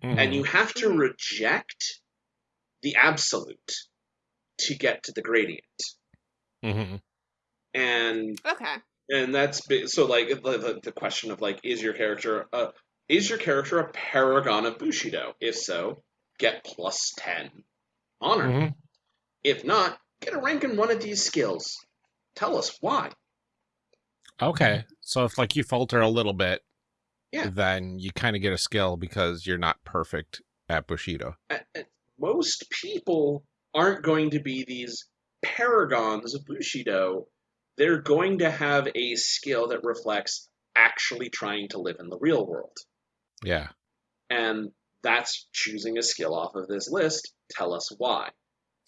And you have to reject the absolute to get to the gradient. Mhm. And Okay. and that's so like the, the, the question of like is your character a is your character a paragon of bushido if so get plus 10 honor Mhm. if not get a rank in one of these skills tell us why Okay. So if like you falter a little bit, Yeah. then you kind of get a skill because you're not perfect at Bushido. A- a- most people aren't going to be these paragons of bushido they're going to have a skill that reflects actually trying to live in the real world Yeah. and that's choosing a skill off of this list tell us why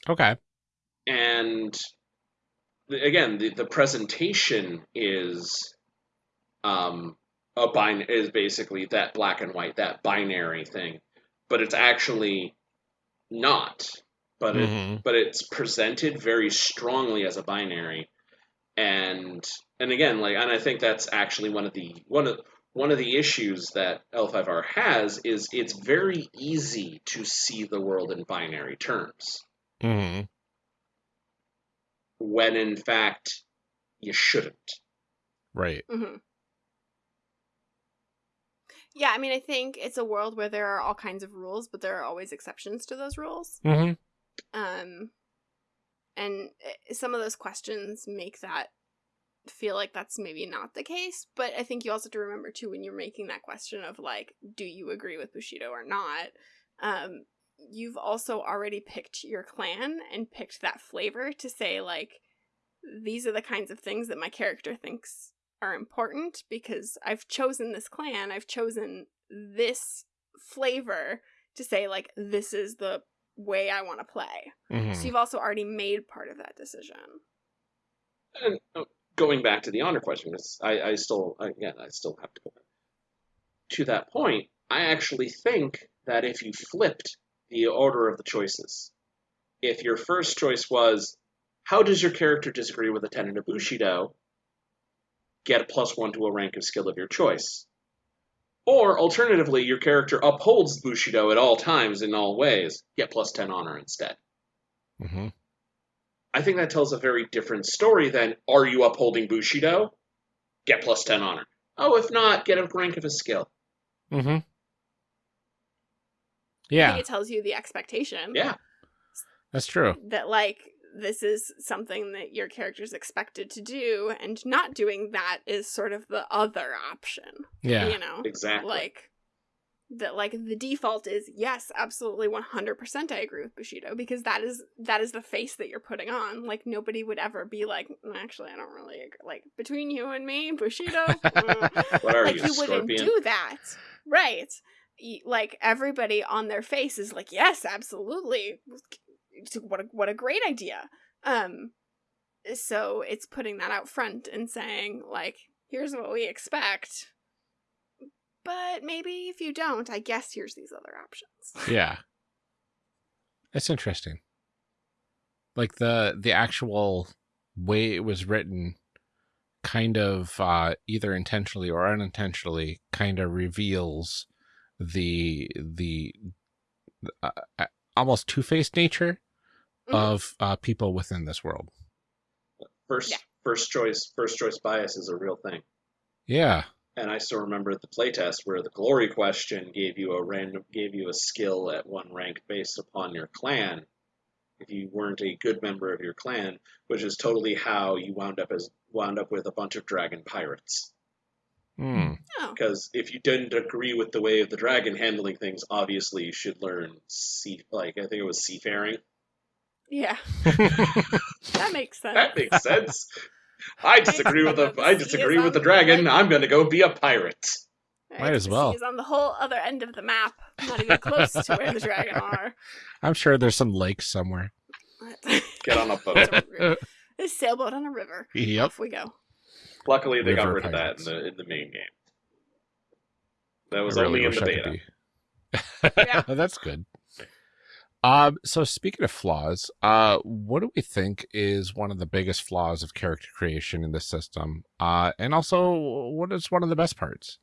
Okay. and again the, the presentation is um a bin is basically that black and white that binary thing but it's actually not but it Mhm. but it's presented very strongly as a binary and and again like and i think that's actually one of the one of one of the issues that l5r has is it's very easy to see the world in binary terms Mhm. when in fact you shouldn't. Right. hmm Yeah, I mean, I think it's a world where there are all kinds of rules, but there are always exceptions to those rules. Mhm. Um, and eh, some of those questions make that feel like that's maybe not the case. But I think you also have to remember too when you're making that question of like, do you agree with Bushido or not? Um, you've also already picked your clan and picked that flavor to say like, these are the kinds of things that my character thinks are important because I've chosen this clan, I've chosen this flavor to say like this is the way I want to play. Mhm. So you've also already made part of that decision. And going back to the honor question, I, I still, again, I still have to go back. To that point, I actually think that if you flipped the order of the choices, if your first choice was, how does your character disagree with a tenet of Bushido? Get a plus one to a rank of skill of your choice. Or alternatively, your character upholds Bushido at all times in all ways, get plus 10 honor instead. Mhm. I think that tells a very different story than are you upholding Bushido? Get plus 10 honor. Oh, if not, get a rank of a skill. Mm hmm. I Yeah, think it tells you the expectation Yeah. that's true. that like this is something that your character's expected to do and not doing that is sort of the other option. Yeah. You know? Exactly. Like that like the default is yes, absolutely 100% I agree with Bushido because that is that is the face that you're putting on. Like nobody would ever be like "Mm, actually I don't really agree. like between you and me, Bushido. mm." What are like you, you wouldn't do that. Right. Like everybody on their face is like, "Yes, absolutely. What a, what a great idea." Um so it's putting that out front and saying like, "Here's what we expect." But maybe if you don't, I guess here's these other options. Yeah. That's interesting. Like the the actual way it was written kind of uh either intentionally or unintentionally kind of reveals the the uh, uh, almost two-faced nature Mhm. of uh people within this world. First, Yeah. first choice, first choice bias is a real thing. Yeah. And I still remember the playtest where the glory question gave you a random, gave you a skill at one rank based upon your clan. If you weren't a good member of your clan, which is totally how you wound up as wound up with a bunch of dragon pirates. Hmm. Oh, Because if you didn't agree with the way of the dragon handling things, obviously you should learn sea, like I think it was seafaring. yeah. That makes sense. That makes sense. I disagree with the I disagree with the dragon. like- I'm going to go be a pirate. Right, Might as well. He's on the whole other end of the map, not even close to where the dragon are. I'm sure there's some lake somewhere. Get on a boat. It's a- a sailboat on a river. Yep. Off we go. Luckily, they got River rid of that in the in the main game. That was I only really in the beta. be- Yeah. That's good. Um, so speaking of flaws, uh, what do we think is one of the biggest flaws of character creation in this system? Uh, and also, what is one of the best parts?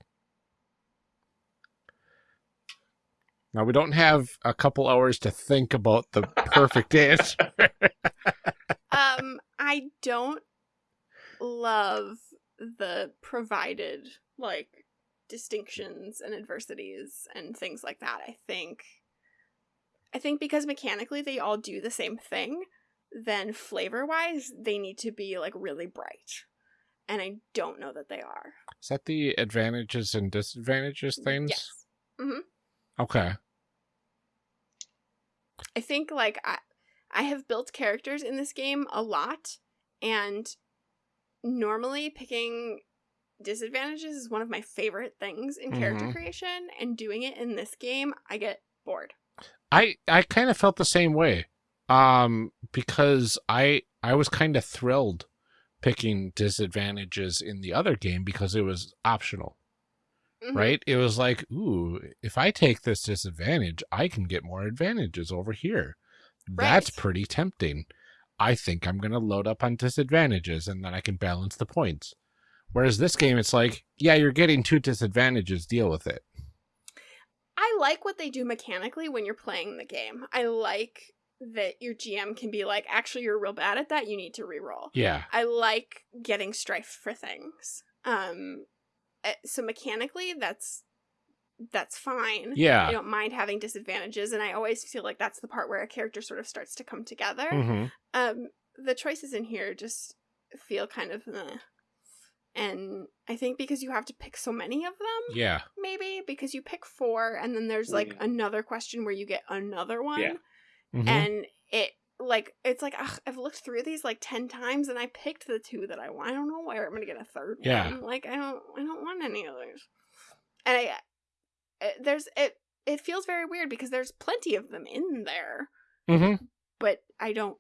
Now we don't have a couple hours to think about the perfect answer. um, I don't love the provided like distinctions and adversities and things like that. I think I think because mechanically they all do the same thing, then flavor wise they need to be like really bright. And I don't know that they are. Is that the advantages and disadvantages things? Yes. hmm Okay. I think like I I have built characters in this game a lot and normally picking disadvantages is one of my favorite things in character Mhm. creation and doing it in this game I get bored. I I kind of felt the same way. Um because I I was kind of thrilled picking disadvantages in the other game because it was optional, Mhm. right? It was like, ooh, if I take this disadvantage, I can get more advantages over here. That's pretty tempting. I think I'm going to load up on disadvantages and then I can balance the points. Whereas this game it's like, yeah, you're getting two disadvantages, deal with it. I like what they do mechanically when you're playing the game. I like that your GM can be like, actually, you're real bad at that. You need to reroll. Yeah. I like getting strife for things. Um, eh, so mechanically, that's that's fine. Yeah. I don't mind having disadvantages, and I always feel like that's the part where a character sort of starts to come together. Mhm. Um, the choices in here just feel kind of, eh. And I think because you have to pick so many of them, Yeah. maybe because you pick four, and then there's like Mhm. another question where you get another one, Yeah. Mhm. and it like it's like ugh, I've looked through these like ten times, and I picked the two that I want. I don't know where I'm gonna get a third Yeah. one. Like I don't, I don't want any others. And I, uh, there's it. It feels very weird because there's plenty of them in there, Mm-hmm. but I don't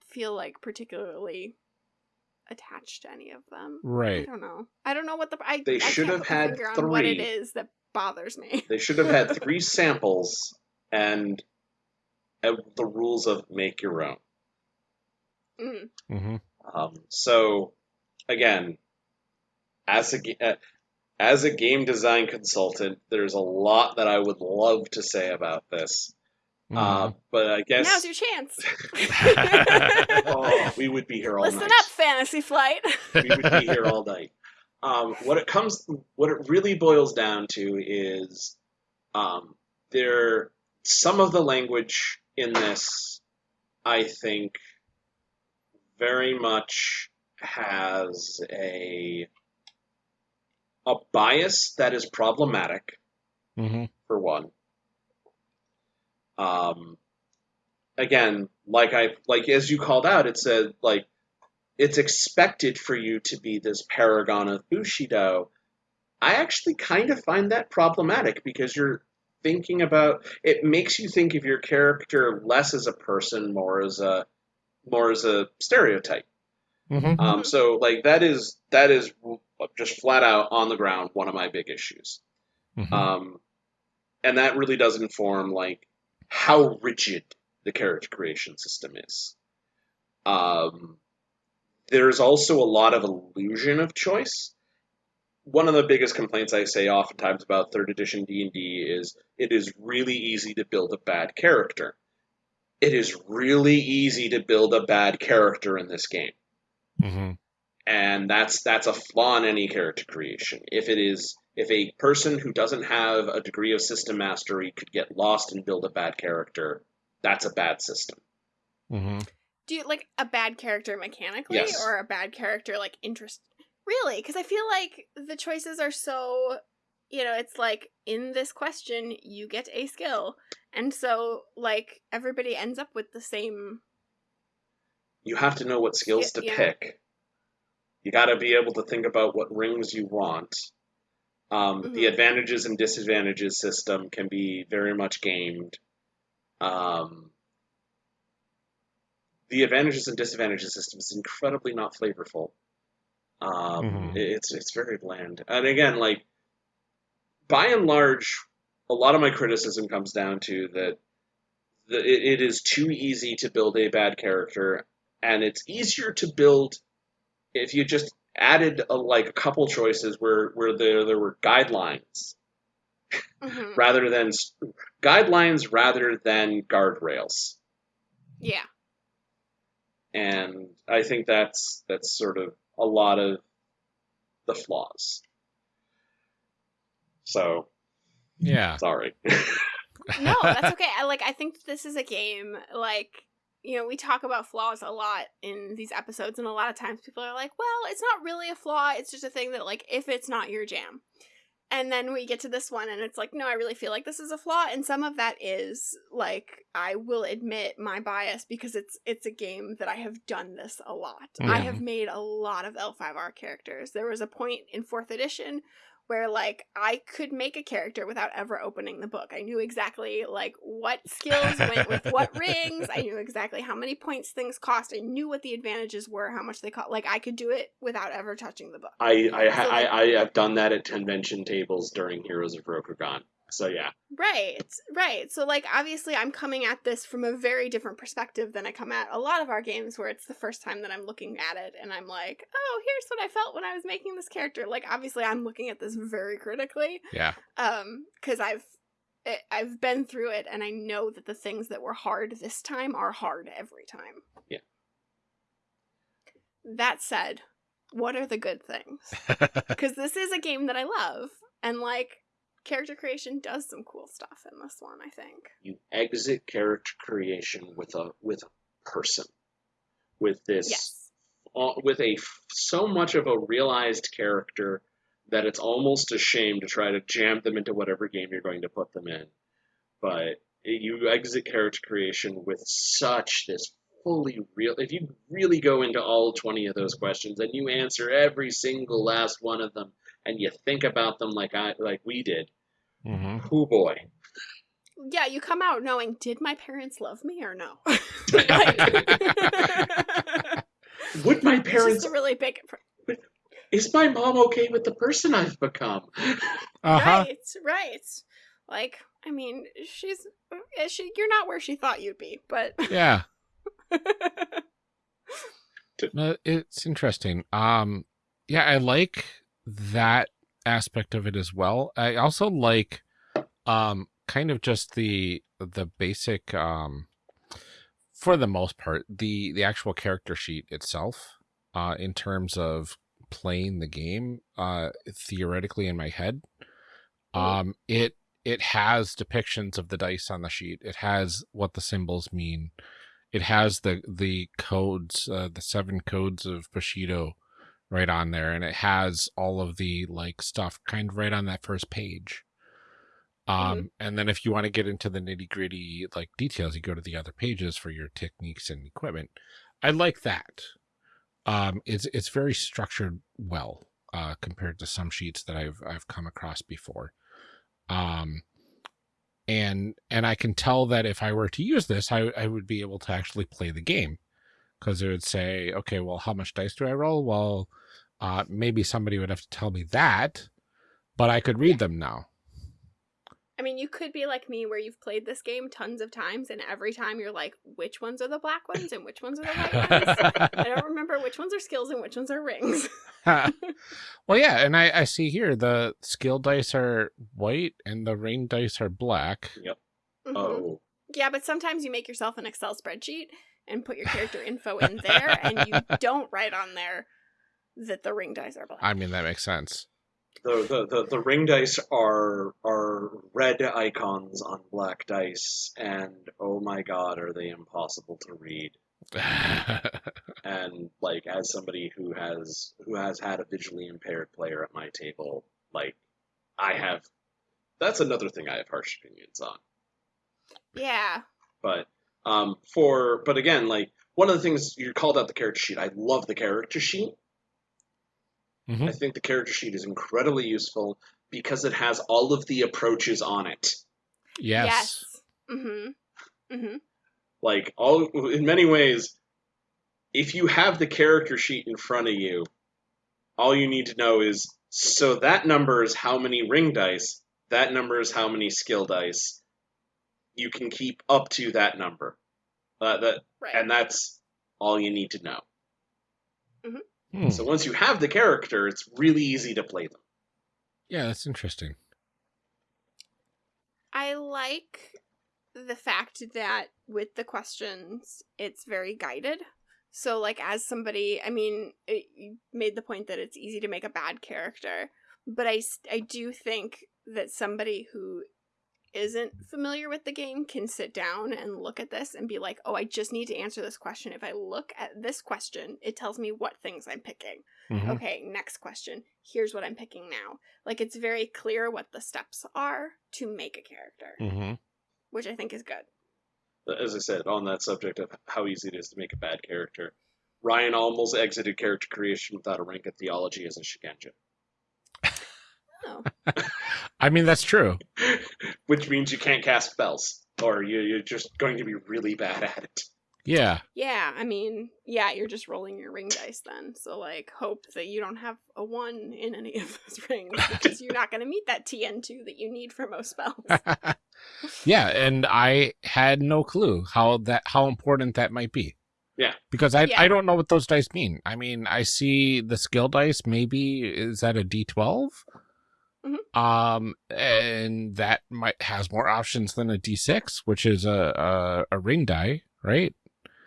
feel like particularly attached to any of them. Right. I don't know. I don't know what the I. They I should have had finger on what it is that bothers me. They should have had three samples and uh, the rules of make your own. Mm. Mhm. Um, so, again, as a ga- uh, as a game design consultant, there's a lot that I would love to say about this. Uh, Mhm. but I guess Now's your chance. oh, we would be here all Listen night. Listen up, Fantasy Flight. we would be here all night. Um, what it comes, what it really boils down to is, um, there some of the language in this, I think, very much has a a bias that is problematic Mhm. for one. Um, again, like I like as you called out, it said like it's expected for you to be this paragon of Bushido. I actually kind of find that problematic because you're thinking about it makes you think of your character less as a person, more as a more as a stereotype. Mhm. Um, so like that is that is just flat out on the ground one of my big issues. Mhm. Um, and that really does inform like how rigid the character creation system is. Um, there's also a lot of illusion of choice. One of the biggest complaints I say oftentimes about third edition D&D is it is really easy to build a bad character. It is really easy to build a bad character in this game Mhm. and that's that's a flaw in any character creation. If it is if a person who doesn't have a degree of system mastery could get lost and build a bad character, that's a bad system. Mhm. Do you like a bad character mechanically Yes. or a bad character like interest? Really? Because I feel like the choices are so, you know, it's like in this question you get a skill, and so like everybody ends up with the same. You have to know what skills to Yeah, yeah. pick. You got to be able to think about what rings you want. Um, The Mhm. advantages and disadvantages system can be very much gamed. Um, the advantages and disadvantages system is incredibly not flavorful. Um, Mhm. It's it's very bland, and again, like by and large, a lot of my criticism comes down to that the, it, it is too easy to build a bad character, and it's easier to build if you just added a, like a couple choices where where there there were guidelines Mhm. rather than guidelines rather than guardrails. Yeah. and I think that's that's sort of a lot of the flaws. So Yeah. sorry. no, that's okay. I like I think this is a game like you know, we talk about flaws a lot in these episodes and a lot of times people are like, "Well, it's not really a flaw. It's just a thing that like if it's not your jam." And then we get to this one and it's like, "No, I really feel like this is a flaw." And some of that is like I will admit my bias because it's it's a game that I have done this a lot. I Mhm. have made a lot of L5R characters. There was a point in 4th edition where like I could make a character without ever opening the book. I knew exactly like what skills went with what rings. I knew exactly how many points things cost. I knew what the advantages were, how much they cost. Like I could do it without ever touching the book. I I, So, like- I I have done that at convention tables during Heroes of Rokugan. So yeah, Right, right. So like obviously I'm coming at this from a very different perspective than I come at a lot of our games where it's the first time that I'm looking at it and I'm like, "Oh, here's what I felt when I was making this character." Like obviously I'm looking at this very critically. Yeah. um because i've I- i've been through it and i know that the things that were hard this time are hard every time Yeah. that said what are the good things because this is a game that i love and like character creation does some cool stuff in this one i think you exit character creation with a with a person, with this yes uh, with a so much of a realized character that it's almost a shame to try to jam them into whatever game you're going to put them in. But you exit character creation with such this fully real. If you really go into all 20 of those questions and you answer every single last one of them and you think about them like I like we did, hmm oh boy. yeah you come out knowing did my parents love me or no Would my it's parents just a really big is my mom okay with the person I've become? Uh-huh. Right, right. Like, I mean, she's uh, she. You're not where she thought you'd be, but Yeah. Uh, it's interesting. Um, yeah, I like that aspect of it as well. I also like, um, kind of just the the basic, um, for the most part, the the actual character sheet itself, uh, in terms of playing the game, uh, theoretically in my head, um, it it has depictions of the dice on the sheet. It has what the symbols mean it has the the codes uh, the seven codes of bushido right on there and it has all of the like stuff kind of right on that first page. Um and then if you want to get into the nitty gritty like details you go to the other pages for your techniques and equipment. I like that. Um it's it's very structured well uh compared to some sheets that i've i've come across before. Um and and I can tell that if I were to use this, I I would be able to actually play the game because it would say, okay, well, how much dice do I roll? Well, uh, maybe somebody would have to tell me that, but I could read them now. I mean, you could be like me, where you've played this game tons of times, and every time you're like, which ones are the black ones and which ones are the white ones? I don't remember which ones are skills and which ones are rings. well, yeah, and I I see here the skill dice are white and the ring dice are black. Mhm. Oh, Yeah, but sometimes you make yourself an Excel spreadsheet and put your character info in there, and you don't write on there that the ring dice are black. I mean that makes sense. the, the, the, the ring dice are are red icons on black dice, and oh my god, are they impossible to read? And like, as somebody who has who has had a visually impaired player at my table, like I have, that's another thing I have harsh opinions on. yeah. But um, for but again, like one of the things you called out the character sheet. I love the character sheet. Mhm. I think the character sheet is incredibly useful because it has all of the approaches on it. yes. Mm-hmm. Mm-hmm. Like all in many ways, if you have the character sheet in front of you, all you need to know is so that number is how many ring dice, that number is how many skill dice. You can keep up to that number. Uh, that Right. and that's all you need to know. Hmm. So once you have the character, it's really easy to play them. Yeah, that's interesting. I like the fact that with the questions, it's very guided. So, like, as somebody, I mean, it, you made the point that it's easy to make a bad character, but I, I do think that somebody who isn't familiar with the game can sit down and look at this and be like, oh, I just need to answer this question. If I look at this question, it tells me what things I'm picking. Mhm. Okay, next question. Here's what I'm picking now. Like, it's very clear what the steps are to make a character Mhm. which I think is good. As I said, on that subject of how easy it is to make a bad character, Ryan almost exited character creation without a rank at theology as a Shugenja, Oh. I mean, that's true. Which means you can't cast spells, or you, are just going to be really bad at it. Yeah. Yeah, I mean, yeah, you're just rolling your ring dice then. So, like, hope that you don't have a one in any of those rings because you're not going to meet that TN2 that you need for most spells. yeah, and I had no clue how that how important that might be. Yeah. Because I, yeah. I don't know what those dice mean. I mean, I see the skill dice, maybe, is that a D12? Mm-hmm. Um, and that might has more options than a d6, which is a a, a ring die, right?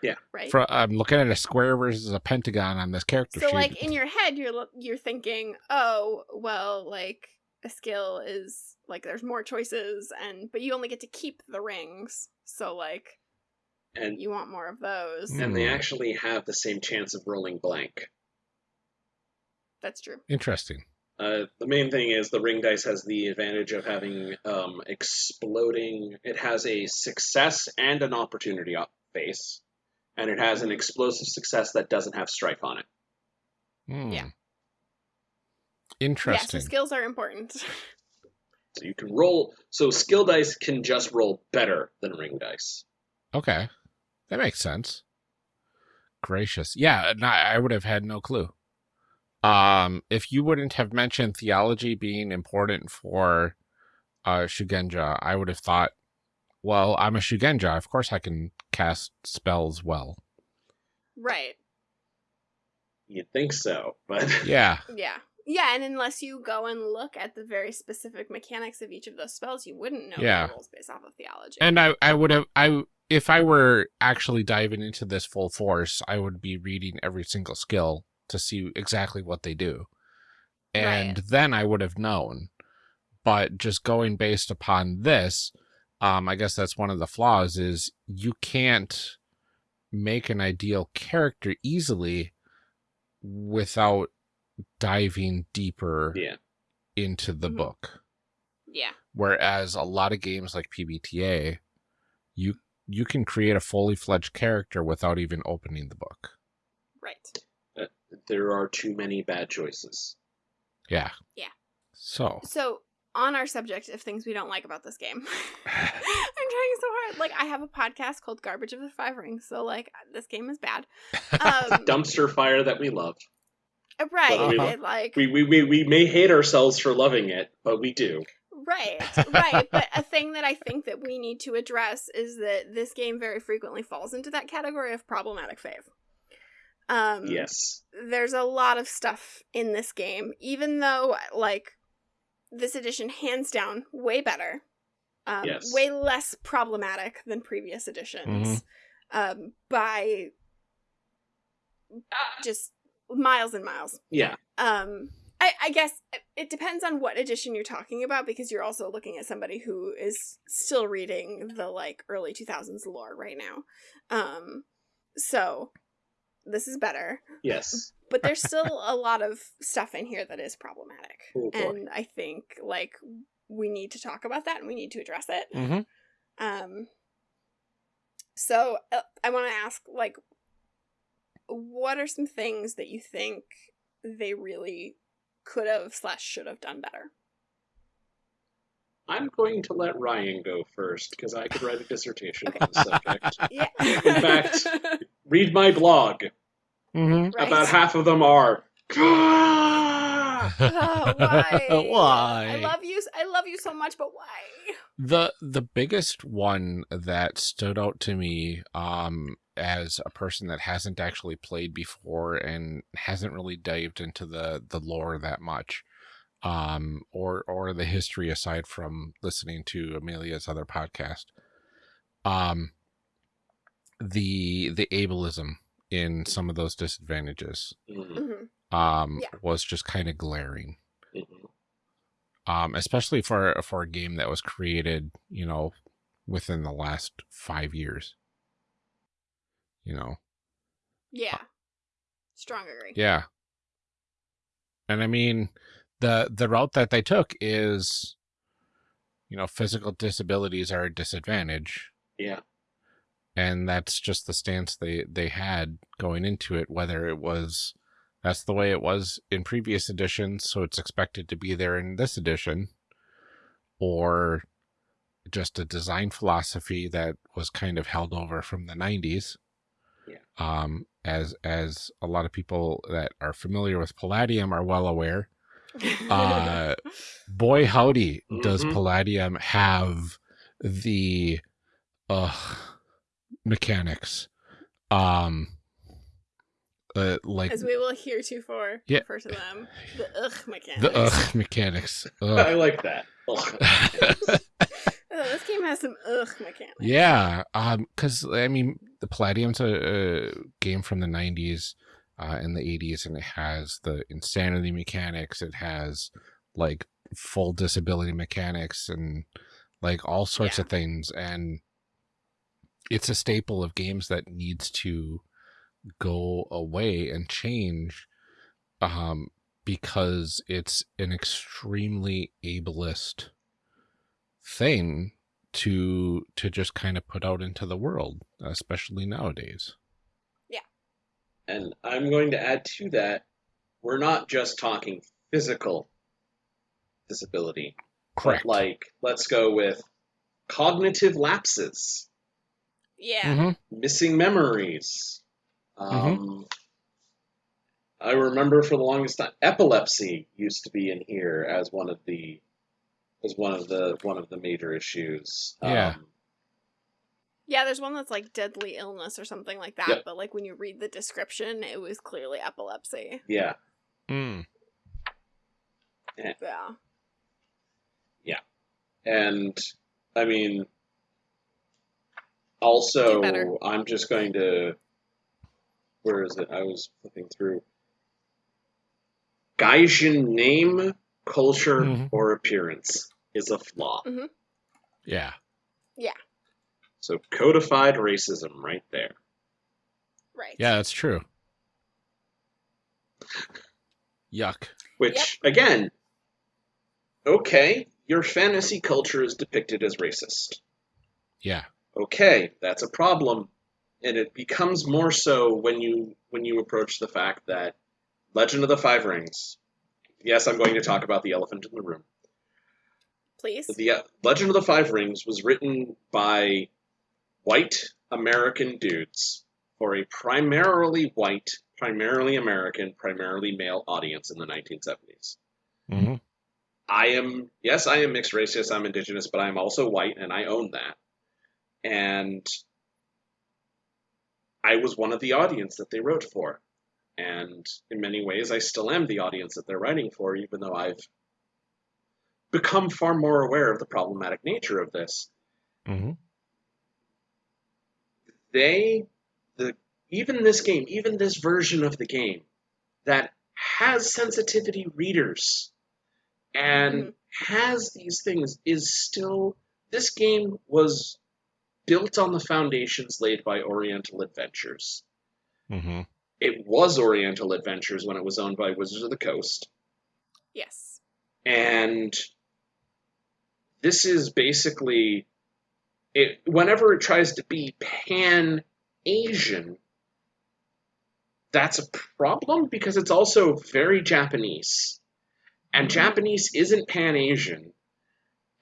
Yeah. Right. For, I'm looking at a square versus a pentagon on this character so, sheet. like in your head, you're you're thinking, oh, well, like a skill is like there's more choices, and but you only get to keep the rings, so like, and you want more of those. Hmm. And they actually have the same chance of rolling blank. That's true. Interesting. Uh, the main thing is the ring dice has the advantage of having um, exploding. It has a success and an opportunity op- face, and it has an explosive success that doesn't have strife on it. Hmm. Yeah. Interesting. Yeah, so skills are important. So you can roll. So skill dice can just roll better than ring dice. Okay. That makes sense. Gracious. Yeah, no, I would have had no clue. Um, if you wouldn't have mentioned theology being important for uh Shugenja, I would have thought, well, I'm a Shugenja, of course I can cast spells well. right. You'd think so, but Yeah. Yeah. Yeah, and unless you go and look at the very specific mechanics of each of those spells, you wouldn't know Yeah. the rules based off of theology. And I I would have I if I were actually diving into this full force, I would be reading every single skill to see exactly what they do. And Right. then I would have known. But just going based upon this, um, I guess that's one of the flaws is you can't make an ideal character easily without diving deeper yeah, into the Mhm. book. yeah. Whereas a lot of games like PBTA, you you can create a fully fledged character without even opening the book. Right. There are too many bad choices. Yeah. Yeah. So So, on our subject of things we don't like about this game, I'm trying so hard. Like, I have a podcast called Garbage of the Five Rings, so, like, this game is bad. Um, Dumpster fire that we love. right. Whether we- it, like, We, we, we, we may hate ourselves for loving it, but we do. Right, right. But a thing that I think that we need to address is that this game very frequently falls into that category of problematic fave. Um, Yes. There's a lot of stuff in this game, even though, like, this edition, hands down, way better. Um, Yes. Way less problematic than previous editions. Um, by just miles and miles Yeah. um I, I guess it depends on what edition you're talking about because you're also looking at somebody who is still reading the like early 2000s lore right now um so this is better Yes. but there's still a lot of stuff in here that is problematic Oh, and i think like we need to talk about that and we need to address it Mhm. um so uh, i want to ask like what are some things that you think they really could have slash should have done better I'm going to let Ryan go first because I could write a dissertation Okay. on the subject. yeah In fact, Read my blog. Mhm. Right. About half of them are. Oh, why? Why? I love you. I love you so much, but why? the the biggest one that stood out to me um as a person that hasn't actually played before and hasn't really dived into the the lore that much um or or the history aside from listening to Amelia's other podcast um the the ableism in some of those disadvantages Mhm, Mhm. um Yeah. was just kind of glaring mhm. um, especially for for a game that was created, you know, within the last five years. You know, Yeah. Strong agree. yeah. And I mean, the the route that they took is, you know, physical disabilities are a disadvantage, Yeah. And that's just the stance they they had going into it. Whether it was that's the way it was in previous editions, so it's expected to be there in this edition, or just a design philosophy that was kind of held over from the 90s. Yeah. Um, as as a lot of people that are familiar with Palladium are well aware, uh, boy howdy does Mhm. Palladium have the uh mechanics. Um uh, like As we will hear heretofore Yeah. refer to them, the ugh mechanics. the ugh mechanics. I like that. Ugh. Oh, this game has some ugh mechanics. yeah, um, because I mean, the Palladium's a, a game from the '90s uh, and the '80s, and it has the insanity mechanics. It has like full disability mechanics and like all sorts Yeah. of things, and it's a staple of games that needs to go away and change, um, because it's an extremely ableist thing to to just kind of put out into the world especially nowadays Yeah. And I'm going to add to that, we're not just talking physical disability. correct Like, let's go with cognitive lapses, Yeah. Mhm. missing memories. Um, I remember for the longest time, epilepsy used to be in here as one of the as one of the one of the major issues. Yeah. Um, Yeah, there's one that's like deadly illness or something like that, Yep. but like when you read the description, it was clearly epilepsy. yeah. Mm. Yeah. And I mean, Do also. I'm just going to. Where is it? I was flipping through. Gaijin name, culture, Mhm. or appearance is a flaw. yeah Yeah. So codified racism right there. Right. yeah that's true yuck Which, again, okay, your fantasy culture is depicted as racist. yeah okay, that's a problem, and it becomes more so when you when you approach the fact that Legend of the Five Rings. Yes, I'm going to talk about the elephant in the room. Please. The uh, Legend of the Five Rings was written by white American dudes for a primarily white, primarily American, primarily male audience in the 1970s. hmm I am, yes, I am mixed race, yes, I'm indigenous, but I'm also white, and I own that. And I was one of the audience that they wrote for. And in many ways, I still am the audience that they're writing for, even though I've become far more aware of the problematic nature of this. Mm-hmm. They, the even this game, even this version of the game, that has sensitivity readers and Mhm. has these things is still this game was built on the foundations laid by Oriental Adventures. hmm It was Oriental Adventures when it was owned by Wizards of the Coast, Yes. and this is basically it whenever it tries to be pan Asian that's a problem because it's also very Japanese. And Japanese isn't pan Asian.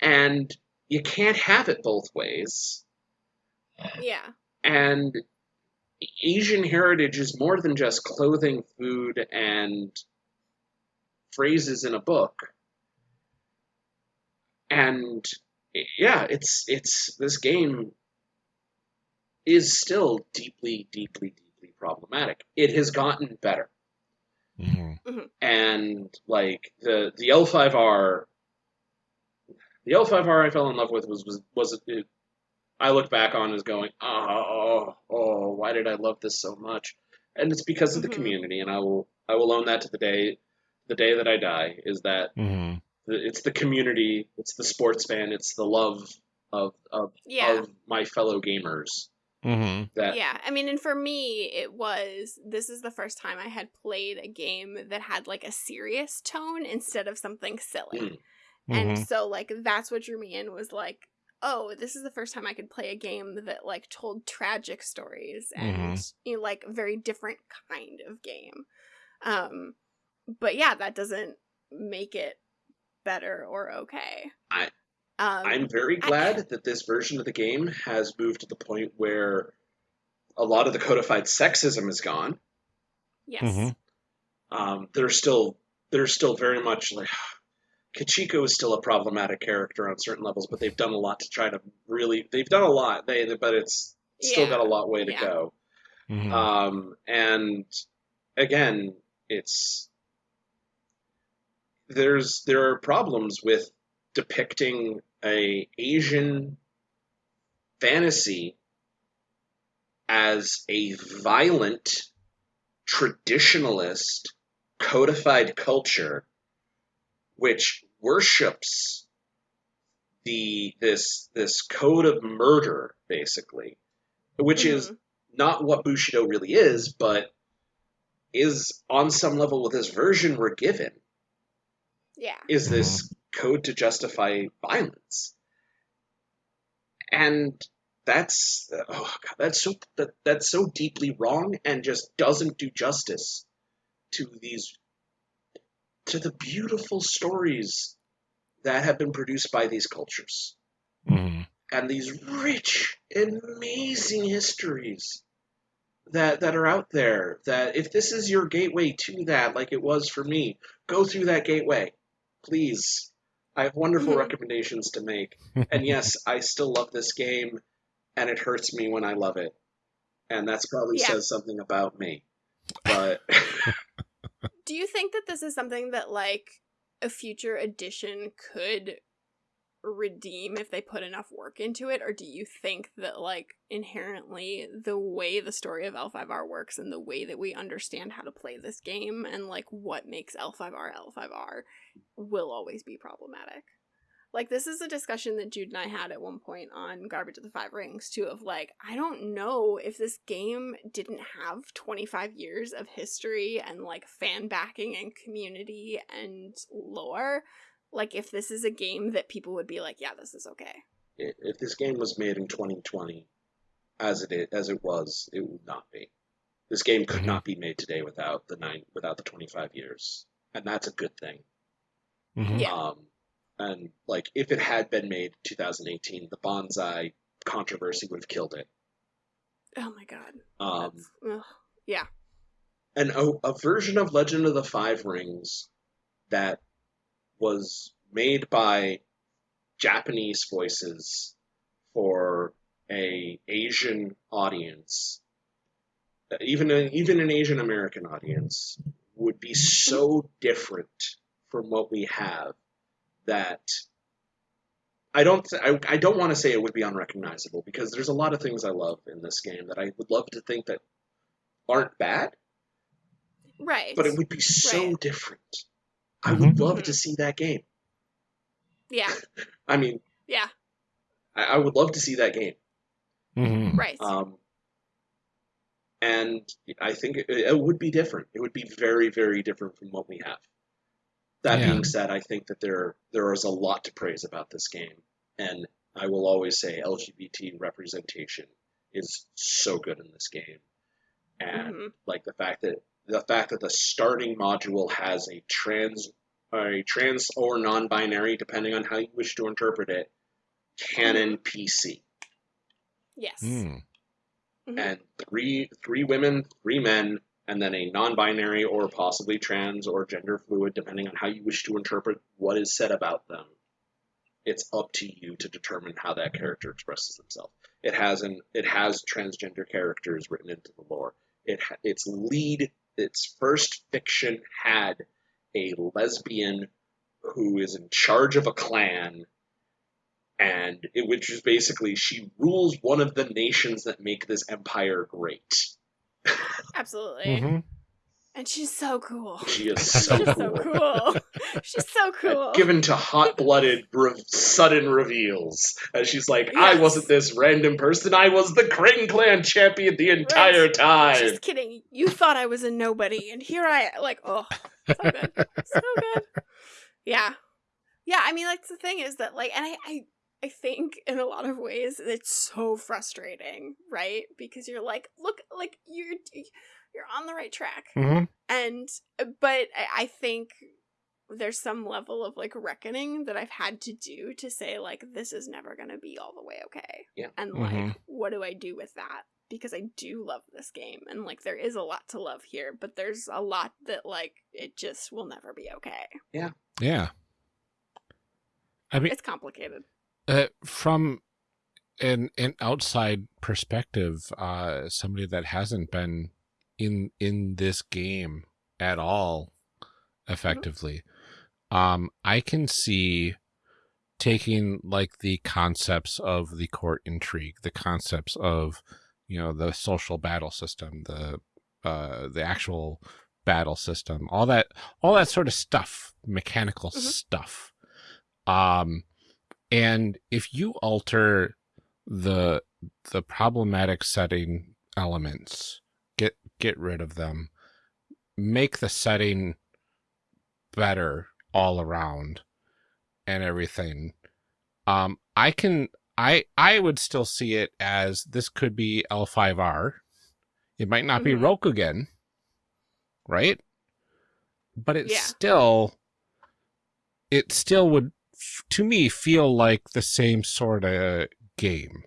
And you can't have it both ways. Yeah. And Asian heritage is more than just clothing, food, and phrases in a book. And yeah, it's it's this game is still deeply, deeply, deeply problematic. It has gotten better. hmm And like the the L5R the L5R I fell in love with was was was it, I look back on as going, oh, oh, why did I love this so much? And it's because of the Mhm. community, and I will I will own that to the day the day that I die. Is that hmm the- it's the community, it's the sports fan, it's the love of of, Yeah. of my fellow gamers hmm that Yeah, I mean, and for me, it was this is the first time I had played a game that had like a serious tone instead of something silly. Mm. And so, like, that's what drew me in was like, oh, this is the first time I could play a game that like told tragic stories and you know, like a very different kind of game. Um, but yeah, that doesn't make it better or okay. I- um, I'm very I- glad that this version of the game has moved to the point where a lot of the codified sexism is gone. yes, Mhm. Um, there's still there's still very much like Kachiko is still a problematic character on certain levels, but they've done a lot to try to really they've done a lot. They but it's still Yeah. got a lot way to Yeah. go. hmm Um, and again, it's there's there are problems with depicting a Asian fantasy as a violent traditionalist codified culture which worships the this this code of murder basically which is Mhm. not what Bushido really is, but is on some level with this version we're given, yeah, is this code to justify violence. And that's oh god, that's so that, that's so deeply wrong and just doesn't do justice to these to the beautiful stories that have been produced by these cultures hmm and these rich, amazing histories that that are out there. That if this is your gateway to that, like it was for me, go through that gateway, please. I have wonderful Mhm. recommendations to make, and yes, I still love this game, and it hurts me when I love it, and that's probably Yeah. says something about me. But Do you think that this is something that like a future edition could redeem if they put enough work into it or do you think that like inherently the way the story of L5R works and the way that we understand how to play this game and like what makes L5R L5R will always be problematic? Like this is a discussion that Jude and I had at one point on Garbage of the Five Rings too of like I don't know if this game didn't have 25 years of history and like fan backing and community and lore like if this is a game that people would be like yeah this is okay. if this game was made in 2020, as it is, as it was, it would not be. This game could Mhm. not be made today without the nine without the 25 years, and that's a good thing. hmm Yeah. Um, and like if it had been made 2018, the bonsai controversy would have killed it. Oh my god. Um, ugh. and a, a version of Legend of the Five Rings that was made by Japanese voices for a Asian audience, even a, even an Asian American audience, would be so different from what we have that I don't I, I don't want to say it would be unrecognizable because there's a lot of things I love in this game that I would love to think that aren't bad, Right. but it would be so Right. different. I would Mhm. love to see that game. yeah. I mean, Yeah. I, I would love to see that game. hmm Right. Um, and I think it, it would be different. It would be very, very different from what we have. That Yeah. being said, I think that there there is a lot to praise about this game, and I will always say LGBT representation is so good in this game, and Mhm. like the fact that the fact that the starting module has a trans a trans or non-binary, depending on how you wish to interpret it, canon PC Yes. Mm. Mhm. and three three women, three men, and then a non-binary or possibly trans or gender fluid, depending on how you wish to interpret what is said about them. It's up to you to determine how that character expresses themselves. It has an it has transgender characters written into the lore. It its lead its first fiction had a lesbian who is in charge of a clan and it, which is basically she rules one of the nations that make this empire great. Absolutely. Mhm. And she's so cool. She is so she's cool. so cool. she's so cool. Given to hot-blooded, re- sudden reveals, and she's like, "I wasn't this random person. I was the Crane Clan champion the entire Right. time." Just kidding. You thought I was a nobody, and here I like. Oh, so good, so good. Yeah, yeah. I mean, like the thing is that like, and I, I, I think in a lot of ways it's so frustrating, right? Because you're like, look, like you're you're on the right track, Mhm. and but I, I think there's some level of like reckoning that I've had to do to say like this is never gonna be all the way okay. Yeah. And like, Mhm. what do I do with that? Because I do love this game and like there is a lot to love here, but there's a lot that like it just will never be okay. Yeah, yeah. I mean, It's complicated. Uh, from an an outside perspective, uh, somebody that hasn't been in in this game at all effectively, um, I can see taking like the concepts of the court intrigue, the concepts of you know the social battle system, the uh, the actual battle system, all that all that sort of stuff, mechanical Mhm. stuff. Um, and if you alter the the problematic setting elements, get get rid of them, make the setting better all around and everything. Um, I can I I would still see it as this could be L5R. It might not be Mhm. Rokugan, right? But it Yeah. still it still would to me feel like the same sort of game.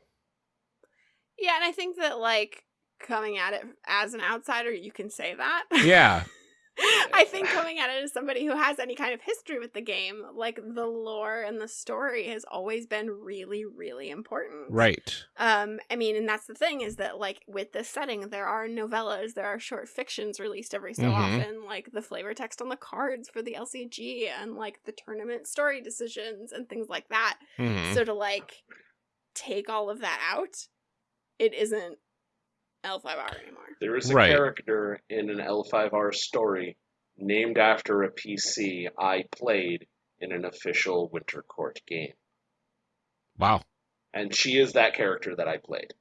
Yeah, and I think that like coming at it as an outsider, you can say that. Yeah. I think coming at it as somebody who has any kind of history with the game, like the lore and the story has always been really, really important. Right. Um, I mean, and that's the thing is that like with this setting, there are novellas, there are short fictions released every so Mhm. often, like the flavor text on the cards for the LCG and like the tournament story decisions and things like that. Mhm. So to like take all of that out, it isn't L5R anymore. There is a Right. character in an L5R story named after a PC I played in an official Winter Court game. Wow. And she is that character that I played.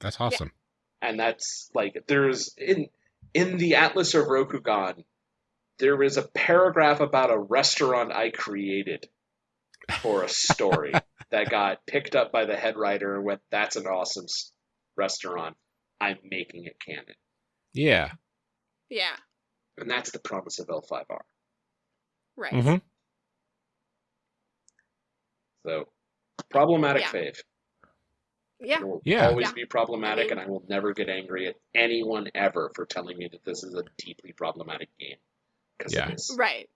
That's awesome. And that's like there's in in the Atlas of Rokugan, there is a paragraph about a restaurant I created for a story that got picked up by the head writer and went, That's an awesome restaurant. I'm making it canon. Yeah. Yeah, And that's the promise of L5R. right. Mm-hmm. So, problematic Yeah. fave. Yeah. It will Yeah. always Yeah. be problematic, I mean- and I will never get angry at anyone ever for telling me that this is a deeply problematic game. Because Yeah. it is. Right.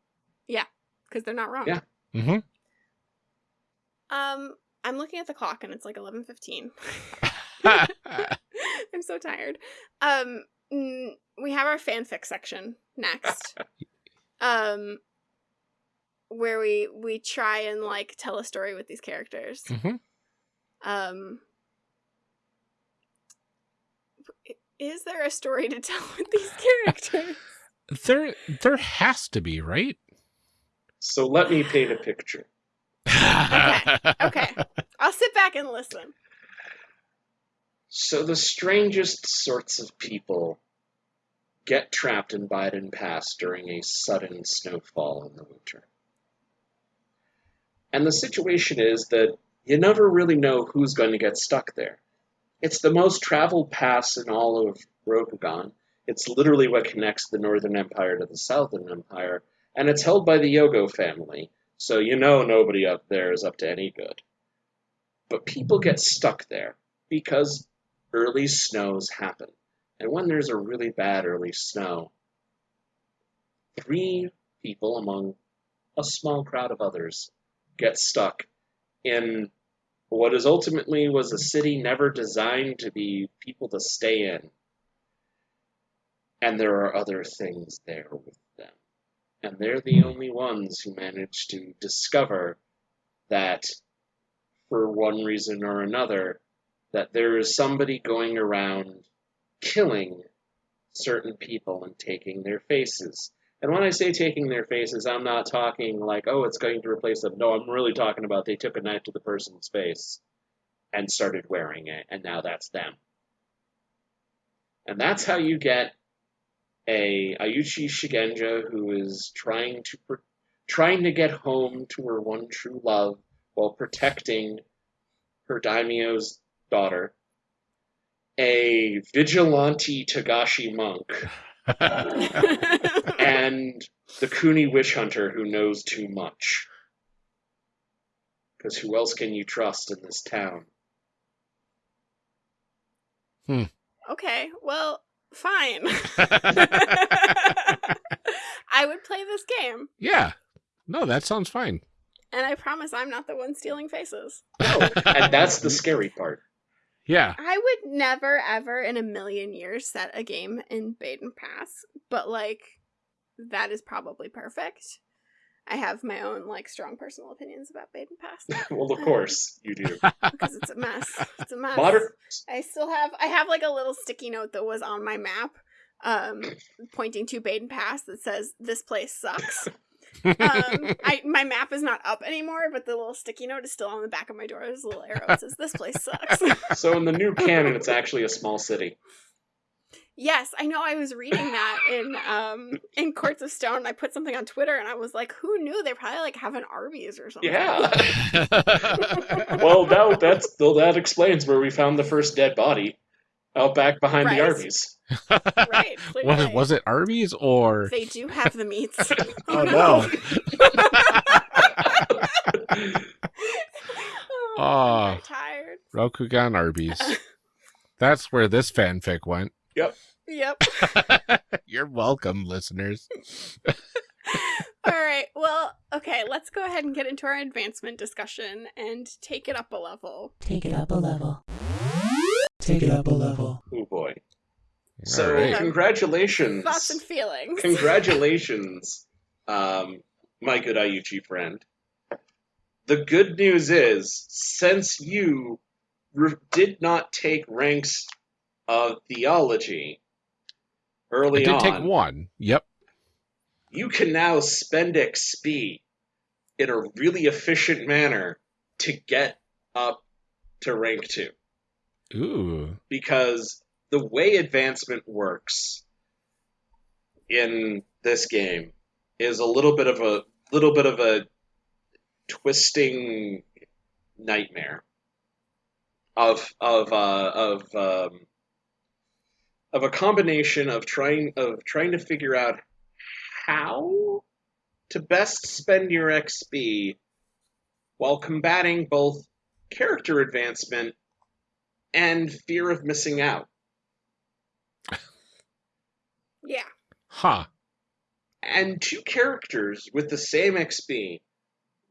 Yeah. Because they're not wrong. Yeah. Mm-hmm. Um, I'm looking at the clock and it's like 11:15. I'm so tired. Um, we have our fanfic section next. um, where we we try and like tell a story with these characters. hmm Um, is there a story to tell with these characters? There, there has to be, right? So let me paint a picture. okay. okay. I'll sit back and listen. So the strangest sorts of people get trapped in Beiden Pass during a sudden snowfall in the winter. And the situation is that you never really know who's going to get stuck there. It's the most traveled pass in all of Rokugan. It's literally what connects the Northern Empire to the Southern Empire, and it's held by the Yogo family, so you know nobody up there is up to any good. But people get stuck there because early snows happen, And when there's a really bad early snow, three people among a small crowd of others get stuck in what is ultimately was a city never designed to be people to stay in. And there are other things there with them. And they're the only ones who manage to discover that, for one reason or another, that there is somebody going around killing certain people and taking their faces. And when I say taking their faces, I'm not talking like, oh, it's going to replace them. No, I'm really talking about they took a knife to the person's face and started wearing it, and now that's them. And that's how you get a Iuchi Shugenja who is trying to trying to get home to her one true love while protecting her daimyo's daughter. A vigilante Togashi monk and the Kuni witch hunter who knows too much. Because who else can you trust in this town? Hmm. okay, well, fine. I would play this game, yeah. No, that sounds fine. and I promise I'm not the one stealing faces. No, and that's the scary part. Yeah. I would never, ever in a million years set a game in Beiden Pass, but like, that is probably perfect. I have my own like strong personal opinions about Beiden Pass well, of course you do. because it's a mess. It's a mess. Modern. I still have I have like a little sticky note that was on my map, um, pointing to Beiden Pass that says this place sucks. um, I my map is not up anymore, but the little sticky note is still on the back of my door. There's a little arrow that says this place sucks. So in the new canon, it's actually a small city. yes, I know. I was reading that in um in Courts of Stone. I put something on Twitter, and I was like, "Who knew they probably like have an Arby's or something?" Yeah. well, now that's well, that explains where we found the first dead body, out back behind Right. the Arby's. Right. was, it, was it Arby's or? They do have the meats. Oh, no. oh, Ah. I'm tired. Rokugan Arby's. That's where this fanfic went. Yep. Yep. You're welcome, listeners. All right. Well, okay, let's go ahead and get into our advancement discussion and take it up a level. Take it up a level. Take it up a level. Oh boy! So All right. congratulations, Thoughts and feelings. congratulations, um, my good Iuchi friend. The good news is, since you re- did not take ranks of theology I early did on, take one. Yep. you can now spend XP in a really efficient manner to get up to rank two. Ooh. Because the way advancement works in this game is a little bit of a little bit of a twisting nightmare of of uh, of um, of a combination of trying of trying to figure out how to best spend your XP while combating both character advancement and fear of missing out. Yeah. Huh. And two characters with the same XP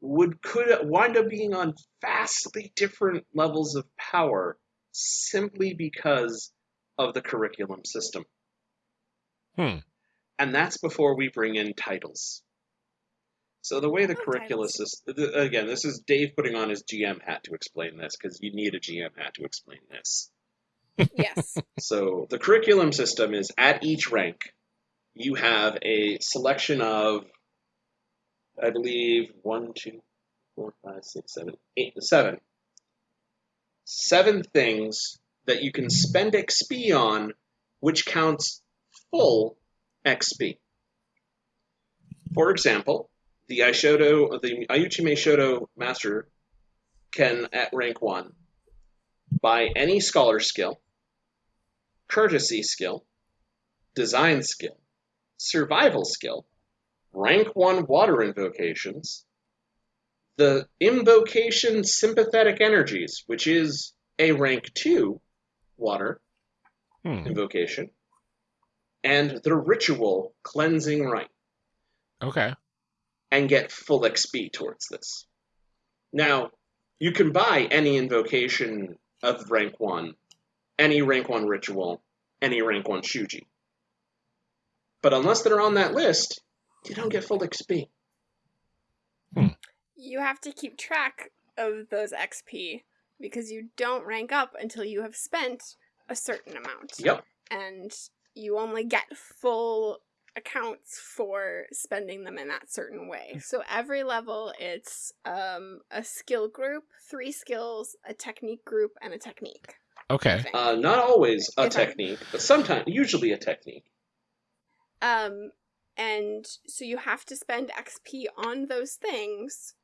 would could wind up being on vastly different levels of power simply because of the curriculum system. Hmm. And that's before we bring in titles. So the way the Oh, curricula titles. system again, this is Dave putting on his GM hat to explain this because you need a GM hat to explain this. Yes. So the curriculum system is at each rank, you have a selection of, I believe, one, two, four, five, six, seven, eight, seven. Seven things that you can spend XP on, which counts full XP. For example, the Meishodo, the Iuchi Shodo Master can, at rank one, buy any scholar skill, courtesy skill, design skill, survival skill, rank 1 water invocations, the invocation sympathetic energies, which is a rank 2 water Hmm. invocation, and the ritual cleansing rite Okay. and get full XP towards this. Now, you can buy any invocation of rank 1, any rank 1 ritual, any rank 1 Shuji. But unless they're on that list, you don't get full XP. You have to keep track of those XP because you don't rank up until you have spent a certain amount. Yep. And you only get full accounts for spending them in that certain way. So every level it's um a skill group, three skills, a technique group and a technique. I Okay. Uh, not always a If I- technique, but sometimes, usually a technique. Um, and so you have to spend XP on those things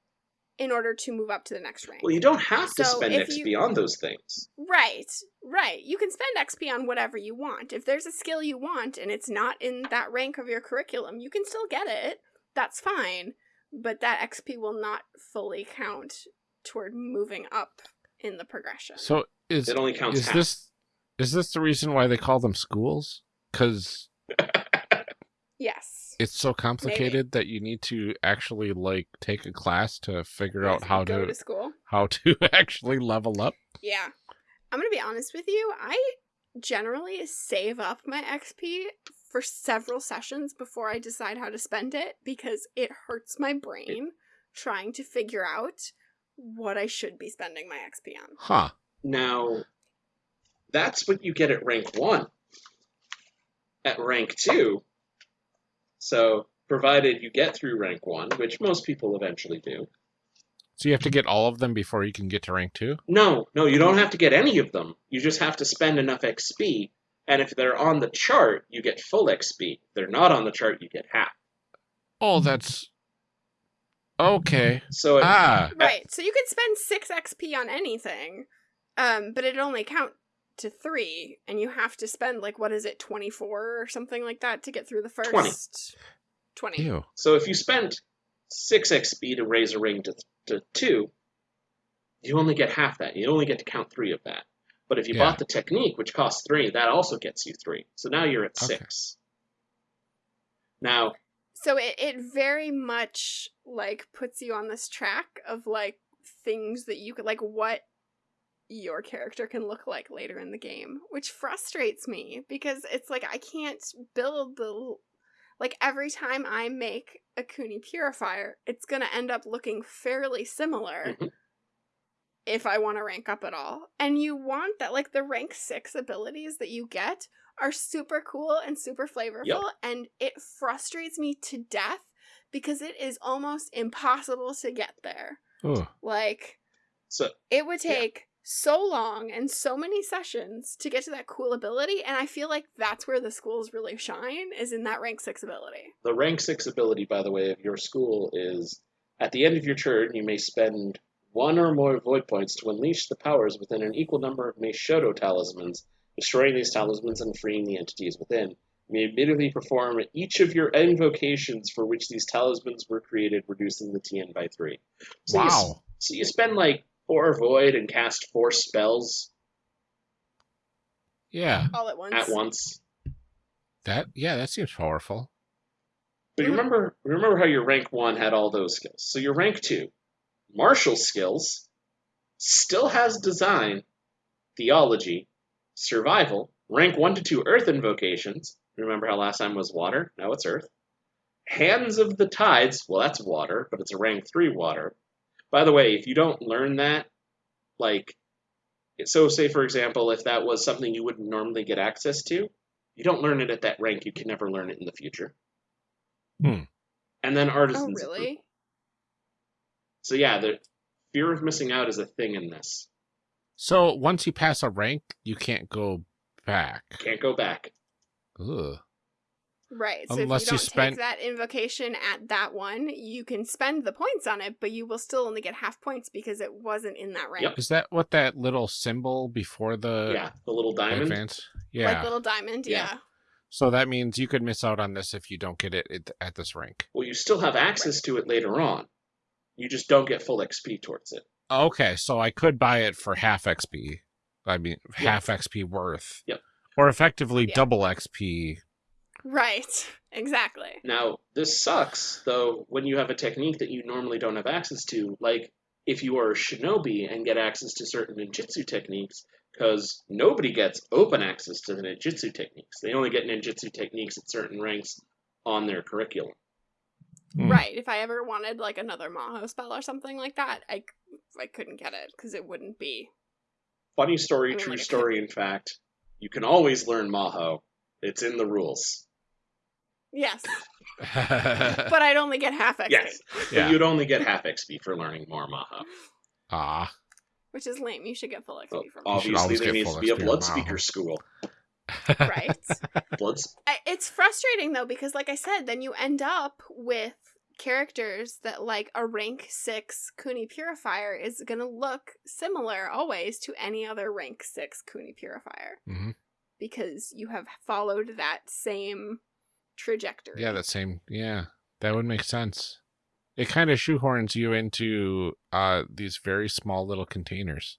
in order to move up to the next rank. Well, you don't have to So spend XP you- on those things. Right, right. You can spend XP on whatever you want. If there's a skill you want and it's not in that rank of your curriculum, you can still get it. That's fine. But that XP will not fully count toward moving up in the progression. So is It only counts is half. this is this the reason why they call them schools? Because Yes. it's so complicated that you need to actually like take a class to figure out Yes, how go to, to school. how to actually level up. Yeah. I'm going to be honest with you. I generally save up my XP for several sessions before I decide how to spend it because it hurts my brain trying to figure out what I should be spending my XP on. Huh. Now, that's what you get at rank 1. At rank 2, so provided you get through rank 1, which most people eventually do. So you have to get all of them before you can get to rank two? No, no, you don't have to get any of them. You just have to spend enough XP, and if they're on the chart, you get full XP. If they're not on the chart, you get half. Oh, that's okay. So it, Ah, Right. So you could spend 6 XP on anything, um, but it'd only count to 3, and you have to spend, like, what is it, 24 or something like that to get through the first 20. 20. ew. so if you spent 6 XP to raise a ring to, to 2, you only get half that. You only get to count 3 of that. But if you Yeah. bought the technique, which costs 3, that also gets you 3. So now you're at Okay. 6. Now, So it, it very much like puts you on this track of like things that you could like what your character can look like later in the game, which frustrates me because it's like I can't build the like every time I make a Kuni purifier, it's gonna end up looking fairly similar Mhm. if I want to rank up at all. And you want that like the rank six abilities that you get are super cool and super flavorful, and it frustrates me to death because it is almost impossible to get there. Ooh. Like so it would take so long and so many sessions to get to that cool ability, and I feel like that's where the schools really shine is in that rank six ability. the rank 6 ability, by the way, of your school is at the end of your turn, you may spend one or more void points to unleash the powers within an equal number of Meishodo talismans, destroying these talismans and freeing the entities within. You may immediately perform each of your invocations for which these talismans were created, reducing the TN by 3. So you, Wow. so you spend like 4 void and cast 4 spells Yeah. All at once. at once. That yeah, that seems powerful. But you remember, remember how your rank one had all those skills. So your rank two, martial skills, still has design, theology, survival. Rank one to two earth invocations. Remember how last time was water? Now it's earth. Hands of the tides. Well, that's water, but it's a rank three water. By the way, if you don't learn that, like, so say for example, if that was something you wouldn't normally get access to, you don't learn it at that rank. You can never learn it in the future. Hmm. And then artisans. Oh, artisans. really? So yeah, the fear of missing out is a thing in this. So once you pass a rank, you can't go back. Can't go back. Ugh. Right. So Unless if you you don't spent- take that invocation at that one, you can spend the points on it, but you will still only get half points because it wasn't in that rank. Yep. Is that what that little symbol before the yeah, the little diamond. advance? Yeah. Like little diamond, Yeah. yeah. so that means you could miss out on this if you don't get it at- at this rank. Well, you still have access to it later on. You just don't get full XP towards it. Okay, so I could buy it for half XP. I mean, Yeah. half XP worth. Yep. Or effectively Yeah. double XP Right. Exactly. Now, this sucks, though, when you have a technique that you normally don't have access to, like if you are a shinobi and get access to certain ninjutsu techniques, because nobody gets open access to the ninjutsu techniques. They only get ninjutsu techniques at certain ranks on their curriculum. Hmm. Right. If I ever wanted like another Maho spell or something like that, I, I couldn't get it because it wouldn't be. Funny story, I mean, true like a story, in fact. You can always learn Maho. It's in the rules. Yes. but I'd only get half XP. Yes, Yeah. but you'd only get half XP for learning more Maho. Ah. Which is lame. You should get full XP Well, from obviously, there needs to be a blood speaker school. Right. Blood I, it's frustrating though because like i said then you end up with characters that like a rank 6 kuni purifier is going to look similar always to any other rank 6 kuni purifier hmm because you have followed that same trajectory Yeah, that same. Yeah, that would make sense. It kind of shoehorns you into uh these very small little containers.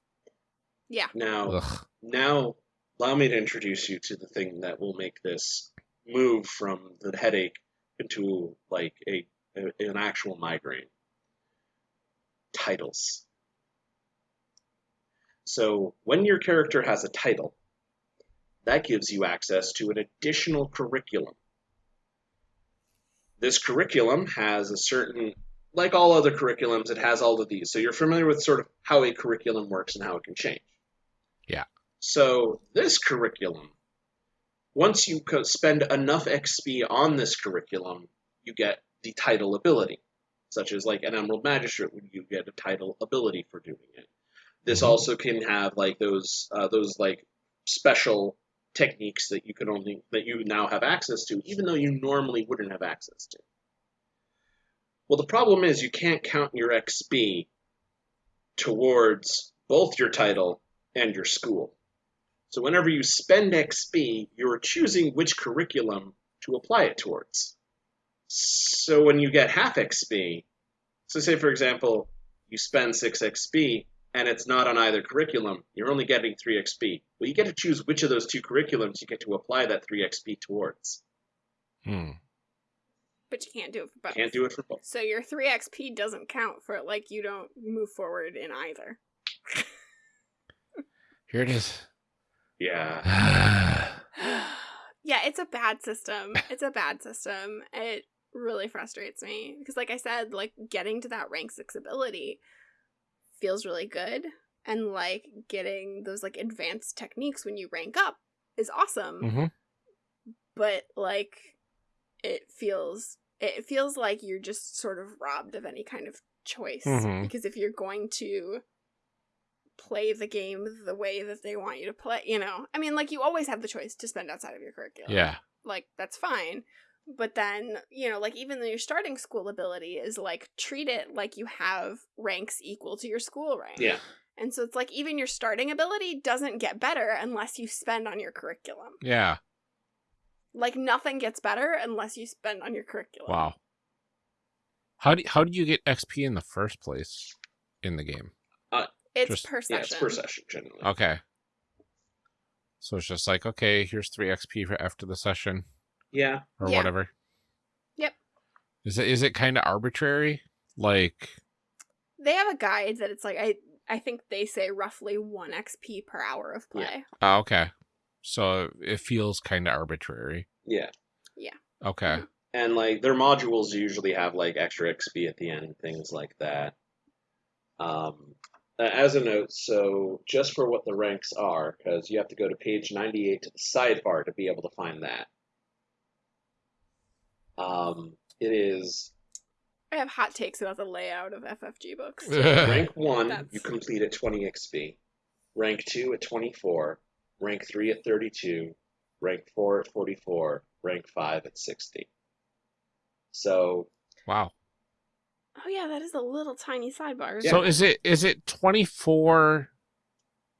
yeah Now, Ugh. now, allow me to introduce you to the thing that will make this move from the headache into like a, a an actual migraine. Titles. So when your character has a title, that gives you access to an additional curriculum. This curriculum has a certain, like all other curriculums, it has all of these. So you're familiar with sort of how a curriculum works and how it can change. Yeah. So this curriculum, once you co- spend enough XP on this curriculum, you get the title ability, such as like an Emerald Magistrate, when you get a title ability for doing it. This Mhm. also can have like those uh, those like special techniques that you could only that you now have access to, even though you normally wouldn't have access to. Well, the problem is you can't count your XP towards both your title and your school. So whenever you spend XP, you're choosing which curriculum to apply it towards. So when you get half XP, so say for example, you spend 6 XP and it's not on either curriculum, you're only getting 3 XP. Well, you get to choose which of those two curriculums you get to apply that 3 XP towards. Hmm. but you can't do it for both Can't do it for both. so your 3 xp doesn't count for like you don't move forward in either Here it is. Yeah. yeah, it's a bad system. It's a bad system. It really frustrates me because, like I said, like getting to that rank six ability feels really good, and like getting those like advanced techniques when you rank up is awesome. hmm But like, it feels it feels like you're just sort of robbed of any kind of choice Mhm. because if you're going to play the game the way that they want you to play, you know, I mean, like you always have the choice to spend outside of your curriculum. Yeah. like that's fine. But then, you know, like even though your starting school ability is like treat it like you have ranks equal to your school rank. Yeah. And so it's like even your starting ability doesn't get better unless you spend on your curriculum. Yeah. Like nothing gets better unless you spend on your curriculum. Wow. How do how do you get XP in the first place in the game? Uh, it's Just- per Yeah, session. it's per session generally. Okay. So it's just like, okay, here's three XP for after the session Yeah. or Yeah. whatever. Yep. Is it is it kind of arbitrary? Like, They have a guide that it's like I I think they say roughly 1 XP per hour of play. oh, okay. So it feels kind of arbitrary. Yeah. Yeah. Okay. and like their modules usually have like extra XP at the end, things like that. Um, as a note, so just for what the ranks are, because you have to go to page 98 to the sidebar to be able to find that. Um, it is I have hot takes about the layout of FFG books. rank 1, That's- you complete at 20 XP. Rank 2 at 24. Rank 3 at 32. Rank 4 at 44. Rank 5 at 60. So, wow. Oh yeah, that is a little tiny sidebar. So is it is it 24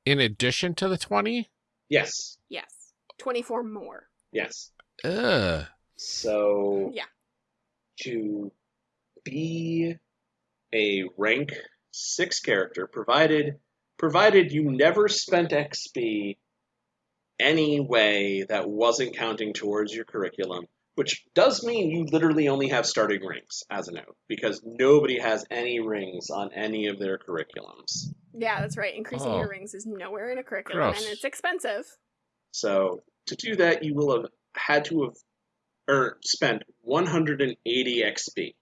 in addition to the 20? yes. Yes. 24 more. Yes. Ugh. So Yeah. to be a rank six character, provided provided you never spent XP any way that wasn't counting towards your curriculum, which does mean you literally only have starting rings as a note because nobody has any rings on any of their curriculums. Yeah, that's right. Increasing Oh. your rings is nowhere in a curriculum, Gross. and it's expensive. So to do that, you will have had to have earned spent 180 XP.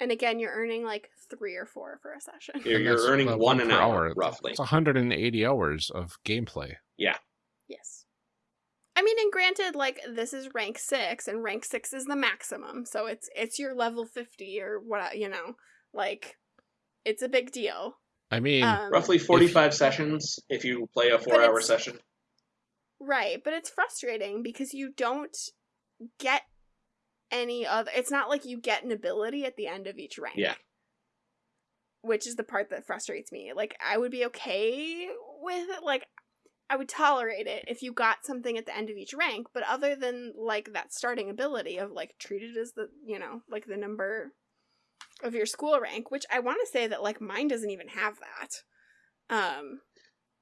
And again, you're earning like three or four for a session. You're, you're earning about one an per hour, roughly. It's 180 hours of gameplay. Yeah. Yes. I mean, and granted, like this is rank six, and rank six is the maximum, so it's it's your level fifty or what you know, like it's a big deal. I mean, Um, Roughly 45 sessions if you play a four hour session. Right, but it's frustrating because you don't get any other. It's not like you get an ability at the end of each rank. Yeah. Which is the part that frustrates me. Like, I would be okay with it. Like, I would tolerate it if you got something at the end of each rank, but other than, like, that starting ability of, like, treated as the, you know, like the number of your school rank, which I want to say that, like, mine doesn't even have that. Um,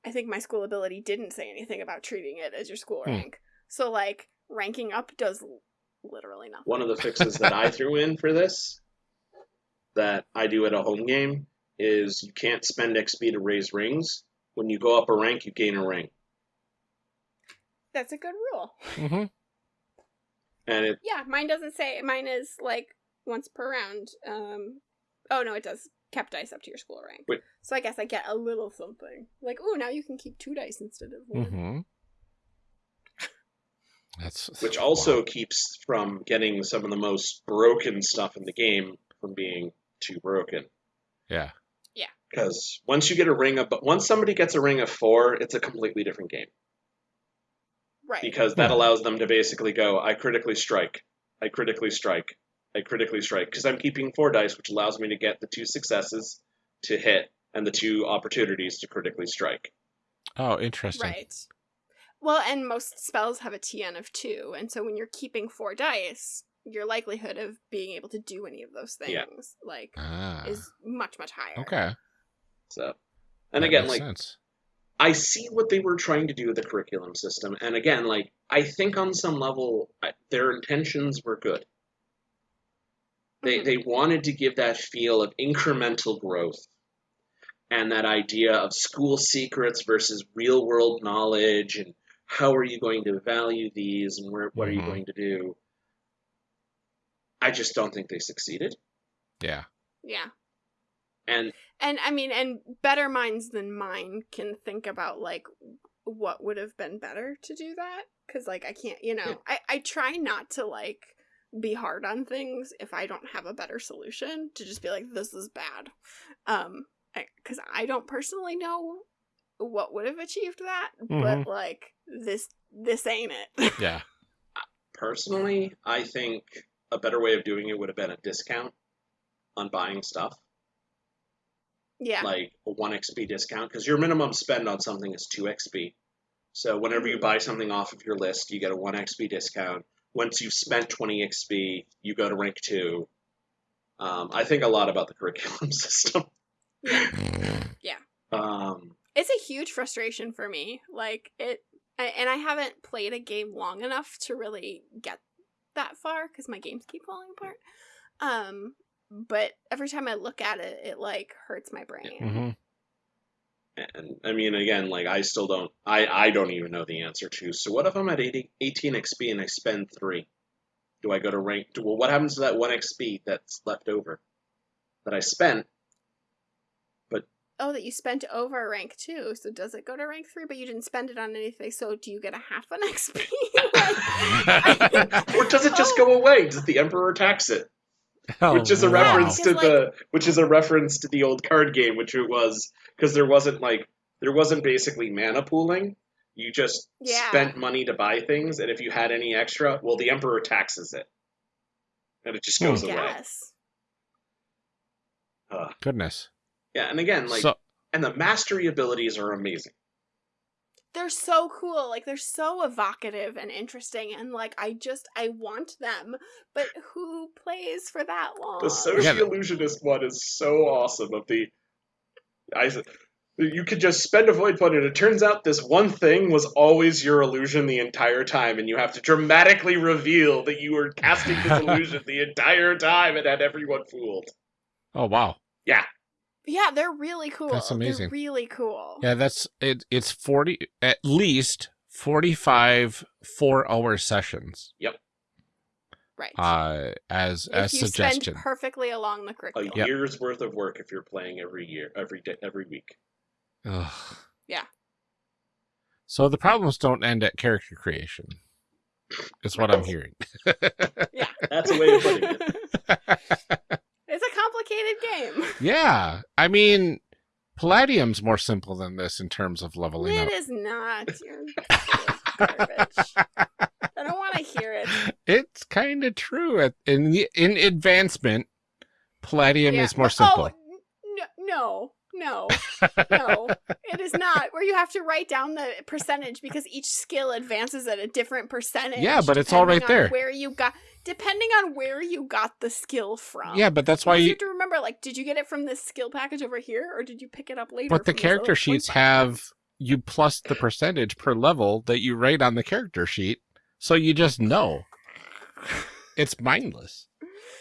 I think my school ability didn't say anything about treating it as your school Hmm. rank. So like ranking up does literally nothing. One of the fixes that I threw in for this that I do at a home game is you can't spend XP to raise rings. When you go up a rank, you gain a ring. That's a good rule. mhm. And it Yeah, mine doesn't say mine is like once per round. Um oh no, it does kept dice up to your school rank. Wait. So I guess I get a little something. Like, oh now you can keep two dice instead of one. Mhm. That's which also keeps from getting some of the most broken stuff in the game from being too broken. yeah. Yeah. Because once you get a ring of, but once somebody gets a ring of four, it's a completely different game. Right. Because that Hmm. allows them to basically go, I critically strike, I critically strike, I critically strike. Because I'm keeping four dice, which allows me to get the two successes to hit and the two opportunities to critically strike. Oh, interesting. Right. Well, and most spells have a TN of two, and so when you're keeping four dice, your likelihood of being able to do any of those things, Yeah. like, Ah. is much much higher. okay. So, and That again, like sense. I see what they were trying to do with the curriculum system, and again, like I think on some level I, their intentions were good. They Mhm. they wanted to give that feel of incremental growth, and that idea of school secrets versus real world knowledge, and how are you going to value these, and where what are you Mhm. going to do. I just don't think they succeeded, Yeah. Yeah. and And I mean, and better minds than mine can think about like what would have been better to do that. Cause like I can't, you know, Yeah. I, I try not to like be hard on things if I don't have a better solution to just be like, this is bad. Um, I, cause I don't personally know what would have achieved that, but like this, this ain't it. Yeah. personally, I think a better way of doing it would have been a discount on buying stuff. yeah. like a 1 XP discount because your minimum spend on something is 2 XP. So whenever you buy something off of your list, you get a 1 XP discount. Once you've spent 20 XP, you go to rank 2. Um, I think a lot about the curriculum system. Yeah. yeah. Um, it's a huge frustration for me like it and i haven't played a game long enough to really get that far because my games keep falling apart um but every time i look at it it like hurts my brain hmm and I mean, again, like I still don't, I, I don't even know the answer to. So what if I'm at 80, 18 XP and I spend 3? Do I go to rank? Well, what happens to that 1 XP that's left over that I spent? Oh that you spent over rank two so does it go to rank three but you didn't spend it on anything so do you get a half an xp Like, Or does it just Oh. go away? Does the emperor tax it? Oh, which is a wow. reference to Because, the which is a reference to the old card game, which it was because there wasn't like there wasn't basically mana pooling. You just Yeah. spent money to buy things, and if you had any extra, well, the emperor taxes it, and it just Hmm. goes away. yes Uh, Goodness. Yeah, and again, like, so and the mastery abilities are amazing. they're so cool like they're so evocative and interesting and like i just i want them but who plays for that long The social Yeah, illusionist one is so awesome. Of the, I, You could just spend a void point, and it turns out this one thing was always your illusion the entire time, and you have to dramatically reveal that you were casting this illusion the entire time and had everyone fooled. Oh wow. Yeah, they're really cool. That's amazing. They're really cool. Yeah, that's it. It's forty at least forty-five four-hour sessions. Yep. Right. Uh, as if as you suggestion. spend perfectly along the A curriculum. Yep. year's worth of work if you're playing every year, every day, every week. Ugh. Yeah. So the problems don't end at character creation. Is what I'm hearing. Yeah, that's a way of putting it. it's a complicated game. yeah, I mean, Palladium's more simple than this in terms of leveling It up. is not. You're garbage. I don't want to hear it. It's kind of true. In in advancement, Palladium Yeah. is more Oh, simple. n- no, no, no. it is not. Where you have to write down the percentage because each skill advances at a different percentage. Yeah, but it's all right there. Where you got, depending on where you got the skill from. yeah, but that's why you you. have to remember, like, did you get it from this skill package over here, or did you pick it up later? But the character sheets point have you plus the percentage per level that you write on the character sheet, so you just know. It's mindless.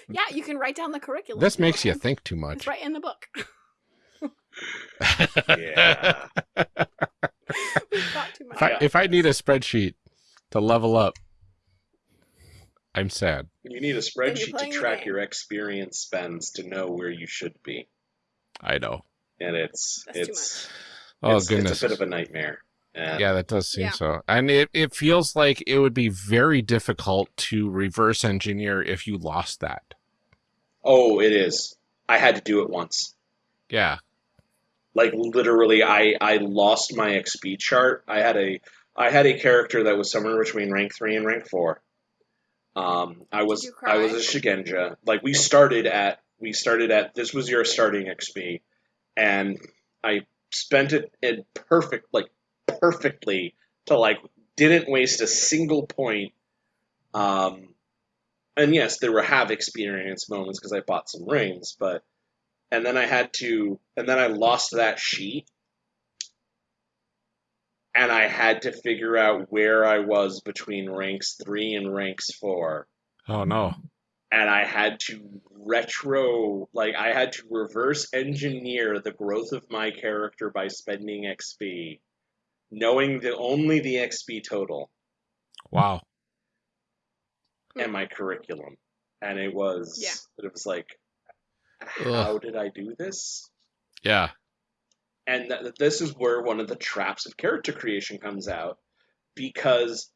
Yeah, you can write down the curriculum. This you makes you think too It's much. right in the book. Yeah. We've thought too much. If I, if I need a spreadsheet to level up, I'm sad. You need a spreadsheet to track your experience spends to know where you should be, I know. and it's That's it's Oh it's, goodness. it's a bit of a nightmare. And Yeah, that does seem Yeah. so. And it, it feels like it would be very difficult to reverse engineer if you lost that. oh, it is. I had to do it once. Yeah. Like literally, I I lost my XP chart. I had a I had a character that was somewhere between rank three and rank four. Um, I was I was a Shugenja. Like we started at we started at this was your starting XP, and I spent it in perfect like perfectly to like didn't waste a single point. Um, and yes, there were have experience moments because I bought some rings, but and then I had to and then I lost that sheet. And I had to figure out where I was between ranks three and ranks four Oh no. and I had to retro, like I had to reverse engineer the growth of my character by spending XP, knowing the only the XP total Wow. and my curriculum, and it was, Yeah. it was like, how did I do this? Yeah. And th- this is where one of the traps of character creation comes out, because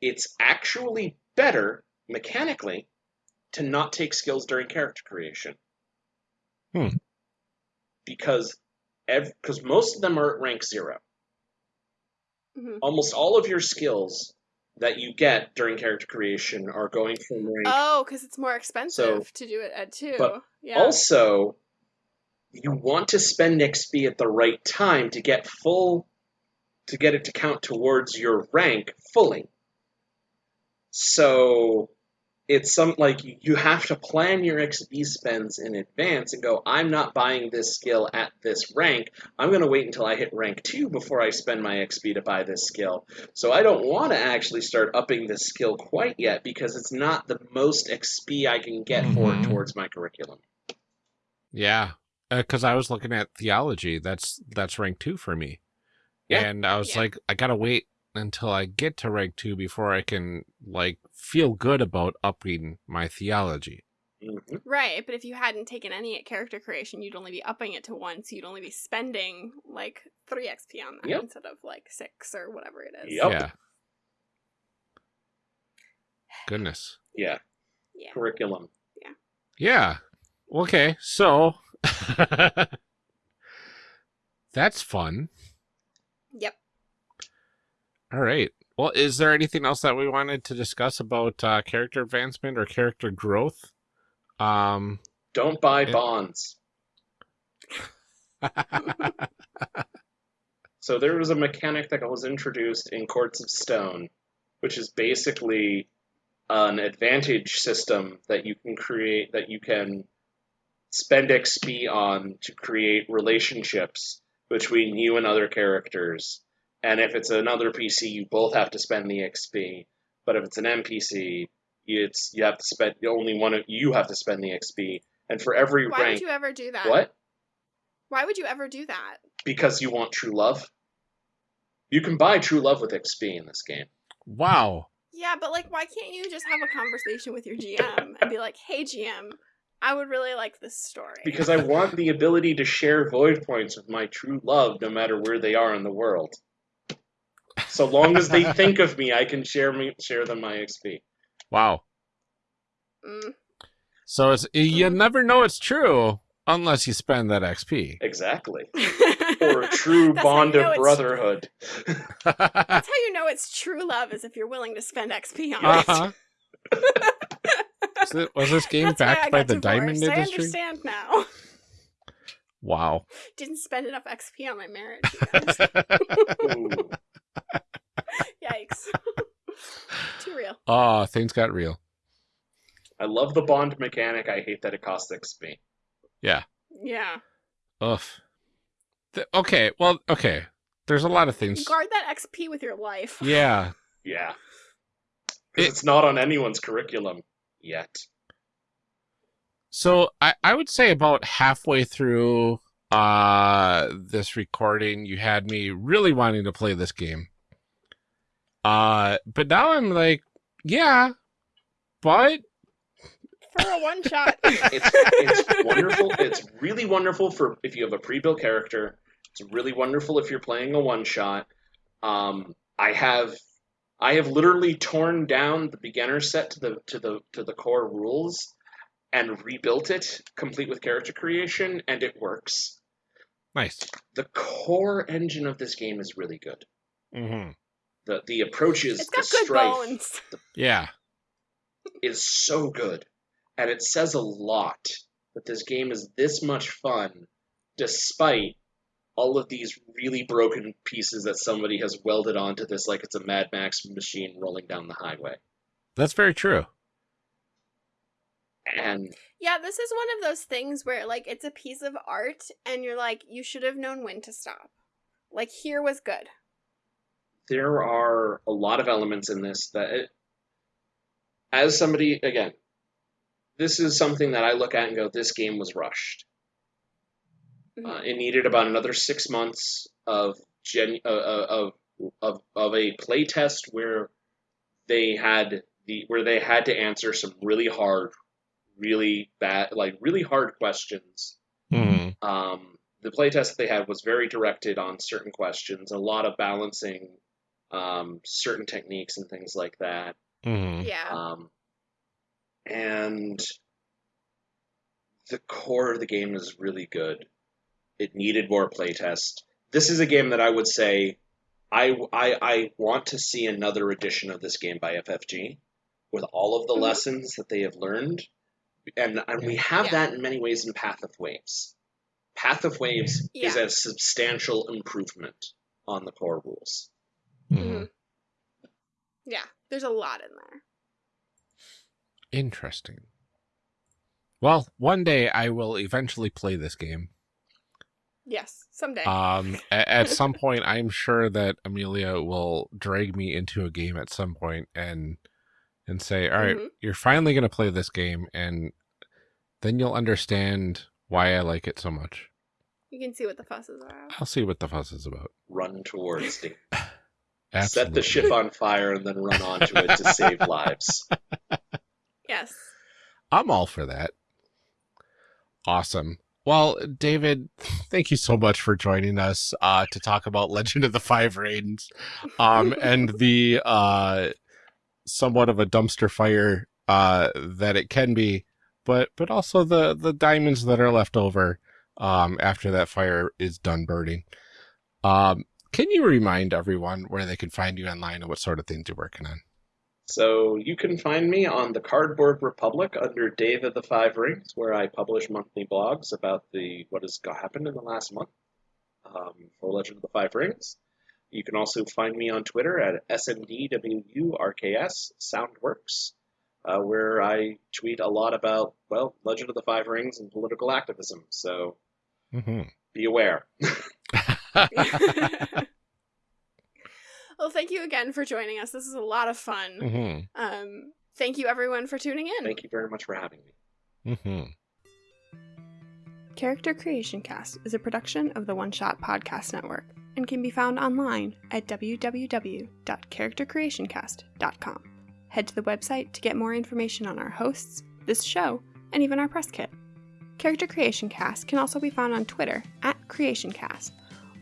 it's actually better mechanically to not take skills during character creation. Hmm. Because because most of them are at rank zero. Mhm. Almost all of your skills that you get during character creation are going from rank. Oh, because it's more expensive to do it at two. but yeah. Also, you want to spend XP at the right time to get full, to get it to count towards your rank fully. So, it's some like you- have to plan your XP spends in advance and go. I'm not buying this skill at this rank. I'm going to wait until I hit rank two before I spend my XP to buy this skill. So I don't want to actually start upping this skill quite yet because it's not the most XP I can get for it Mhm. towards my curriculum. Yeah. Because I was looking at theology. That's that's rank two for me. Yeah. And I was Yeah. like, I gotta wait until I get to rank two before I can like feel good about upping my theology. Mhm. Right, but if you hadn't taken any at character creation, you'd only be upping it to one, so you'd only be spending like three XP on that Yep. instead of like six or whatever it is. Yep. Yeah. Goodness. Yeah, Yeah. curriculum. Yeah. Yeah. Okay. So that's fun. Yep. All right. Well, is there anything else that we wanted to discuss about uh, character advancement or character growth? Um, Don't buy Yeah. bonds. So there was a mechanic that was introduced in Courts of Stone, which is basically an advantage system that you can create that you can spend XP on to create relationships between you and other characters. And if it's another PC, you both have to spend the XP. But if it's an NPC, it's you have to spend the only one of you have to spend the XP. And for every rank Why rank, would you ever do that? what? Why would you ever do that? Because you want true love. You can buy true love with XP in this game. Wow. Yeah, but like, why can't you just have a conversation with your GM and be like, "Hey, GM, I would really like this story." Because I want the ability to share void points with my true love, no matter where they are in the world. So long as they think of me, I can share me share them my XP. Wow. Mm. So it's you never know it's true unless you spend that XP. Exactly. Or a true That's bond you know of brotherhood. That's how you know it's true love is if you're willing to spend XP on uh-huh. It- was this game That's backed by got the diamond divorced. I industry? understand now. Wow. Didn't spend enough XP on my marriage. you guys. Ooh. Yikes. Too real. Oh, things got real. I love the bond mechanic. I hate that it costs XP. Yeah. Yeah. Ugh. Th- okay, well, okay. There's a lot of things. Guard that XP with your life. Yeah. Yeah. It- it's not on anyone's curriculum yet. So I, I would say about halfway through uh this recording, you had me really wanting to play this game. Uh but now I'm like, yeah, but For a one shot. It's it's wonderful. It's really wonderful for if you have a pre-built character. It's really wonderful if you're playing a one shot. Um, I have I have literally torn down the beginner set to the to the to the core rules and rebuilt it complete with character creation and it works. nice. The core engine of this game is really good. Mm-hmm. The the approaches, it's got the good strife bones. Yeah. is so good. And it says a lot that this game is this much fun despite all of these really broken pieces that somebody has welded onto this like it's a Mad Max machine rolling down the highway. That's very true. And Yeah, this is one of those things where like it's a piece of art and you're like, you should have known when to stop. Like here was good. there are a lot of elements in this that it, as somebody again this is something that i look at and go this game was rushed Mhm. uh, it needed about another six months of gen uh, uh, of of of a play test where they had the where they had to answer some really hard really bad like really hard questions hmm um, the playtest that they had was very directed on certain questions, a lot of balancing um, certain techniques and things like that. hmm yeah. Um, and the core of the game is really good. It needed more playtest. This is a game that I would say I, I, I want to see another edition of this game by FFG with all of the Mhm. lessons that they have learned. And, and we have Yeah. that in many ways in Path of Waves. Path of Waves is a substantial improvement on the core rules. hmm Mhm. Yeah. There's a lot in there. Interesting. Well, one day I will eventually play this game. Yes. Someday. Um, a- at some point, I'm sure that Amelia will drag me into a game at some point and and say, "All right, Mhm. you're finally going to play this game," and then you'll understand why I like it so much. you can see what the fuss is about. I'll see what the fuss is about. Run towards the Absolutely. set the ship on fire and then run onto it to save lives. Yes. I'm all for that. Awesome. Well, David, thank you so much for joining us uh, to talk about Legend of the Five Rings, um, and the uh, somewhat of a dumpster fire uh, that it can be, but but also the the diamonds that are left over um, after that fire is done burning. Um, can you remind everyone where they can find you online and what sort of things you're working on? So you can find me on the Cardboard Republic under Dave of the Five Rings, where I publish monthly blogs about the what has happened in the last month um, for Legend of the Five Rings. You can also find me on Twitter at SNDWURKS Soundworks, uh, where I tweet a lot about well Legend of the Five Rings and political activism. So hmm be aware. well, thank you again for joining us. This is a lot of fun. hmm Um, thank you everyone for tuning in. Thank you very much for having me. hmm Character Creation Cast is a production of the One Shot Podcast Network and can be found online at www.charactercreationcast.com. Head to the website to get more information on our hosts, this show, and even our press kit. Character Creation Cast can also be found on Twitter at CreationCast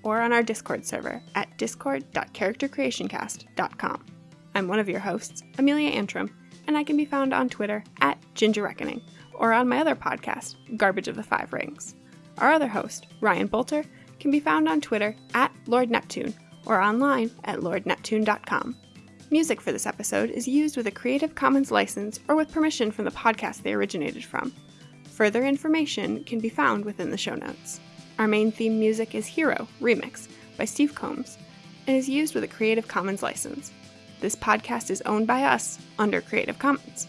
or on our Discord server at discord.charactercreationcast.com. I'm one of your hosts, Amelia Antrim, and I can be found on Twitter at Ginger Reckoning or on my other podcast, Garbage of the Five Rings. Our other host, Ryan Boelter, can be found on Twitter at Lord Neptune or online at lordneptune.com. Music for this episode is used with a Creative Commons license or with permission from the podcast they originated from. Further information can be found within the show notes. Our main theme music is Hero Remix by Steve Combs and is used with a Creative Commons license. This podcast is owned by us under Creative Commons.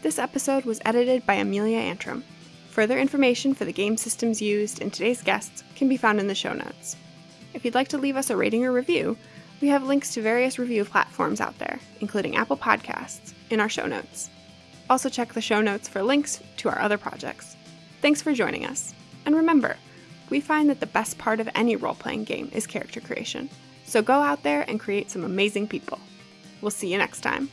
This episode was edited by Amelia Antrim. Further information for the game systems used and today's guests can be found in the show notes. If you'd like to leave us a rating or review, we have links to various review platforms out there, including Apple Podcasts, in our show notes. Also, check the show notes for links to our other projects. Thanks for joining us. And remember, we find that the best part of any role playing game is character creation. So go out there and create some amazing people. We'll see you next time.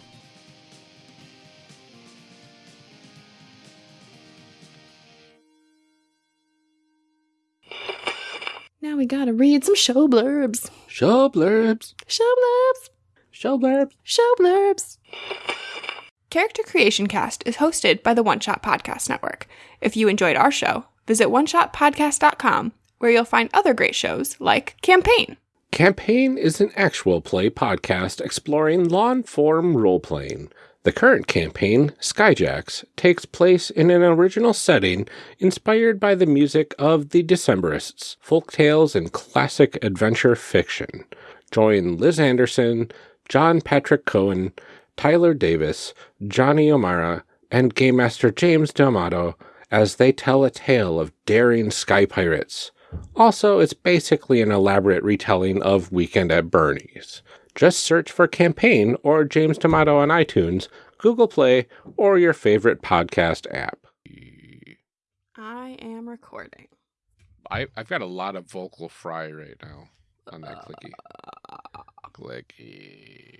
Now we gotta read some show blurbs. Show blurbs. Show blurbs. Show blurbs. Show blurbs. Character Creation Cast is hosted by the One Shot Podcast Network. If you enjoyed our show, visit oneshotpodcast.com where you'll find other great shows like Campaign. Campaign is an actual play podcast exploring long form role playing. The current campaign, Skyjacks, takes place in an original setting inspired by the music of the Decemberists, folk tales, and classic adventure fiction. Join Liz Anderson, John Patrick Coan, Tyler Davis, Johnny O'Mara, and Game Master James D'Amato as they tell a tale of daring sky pirates. Also, it's basically an elaborate retelling of Weekend at Bernie's. Just search for Campaign or James D'Amato on iTunes, Google Play, or your favorite podcast app. I am recording. I, I've got a lot of vocal fry right now on that clicky. Clicky.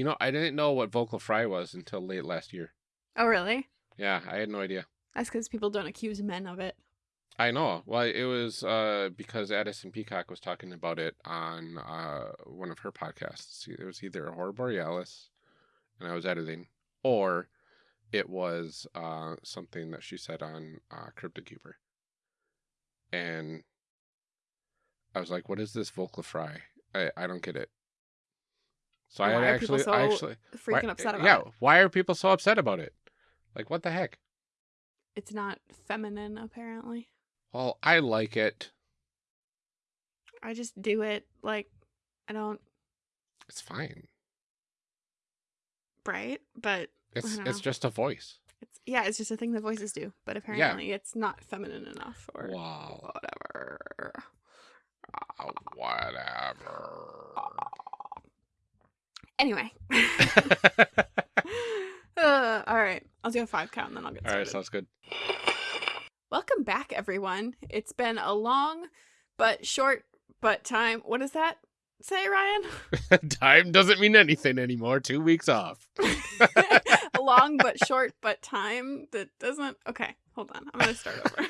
You know, I didn't know what vocal fry was until late last year. Oh, really? Yeah, I had no idea. That's because people don't accuse men of it. I know. Well, it was uh, because Addison Peacock was talking about it on uh, one of her podcasts. It was either Horror Borealis, and I was editing, or it was uh, something that she said on uh, Crypto Keeper. And I was like, "What is this vocal fry? I, I don't get it." So I Why had are actually, so I actually, Freaking why- upset about yeah. it. Yeah, why are people so upset about it? Like, what the heck? It's not feminine, apparently. Well, I like it. I just do it like I don't It's fine. right, but It's it's just a voice. it's yeah, it's just a thing that voices do. But apparently, it's not feminine enough or Wow. whatever. Uh, whatever. Anyway, uh, all right, I'll do a five count and then I'll get All right, started. sounds good. Welcome back, everyone. It's been a long but short but time. What does that say, Ryan? Time doesn't mean anything anymore. Two weeks off. a long but short but time that doesn't. Okay, hold on. I'm gonna start over.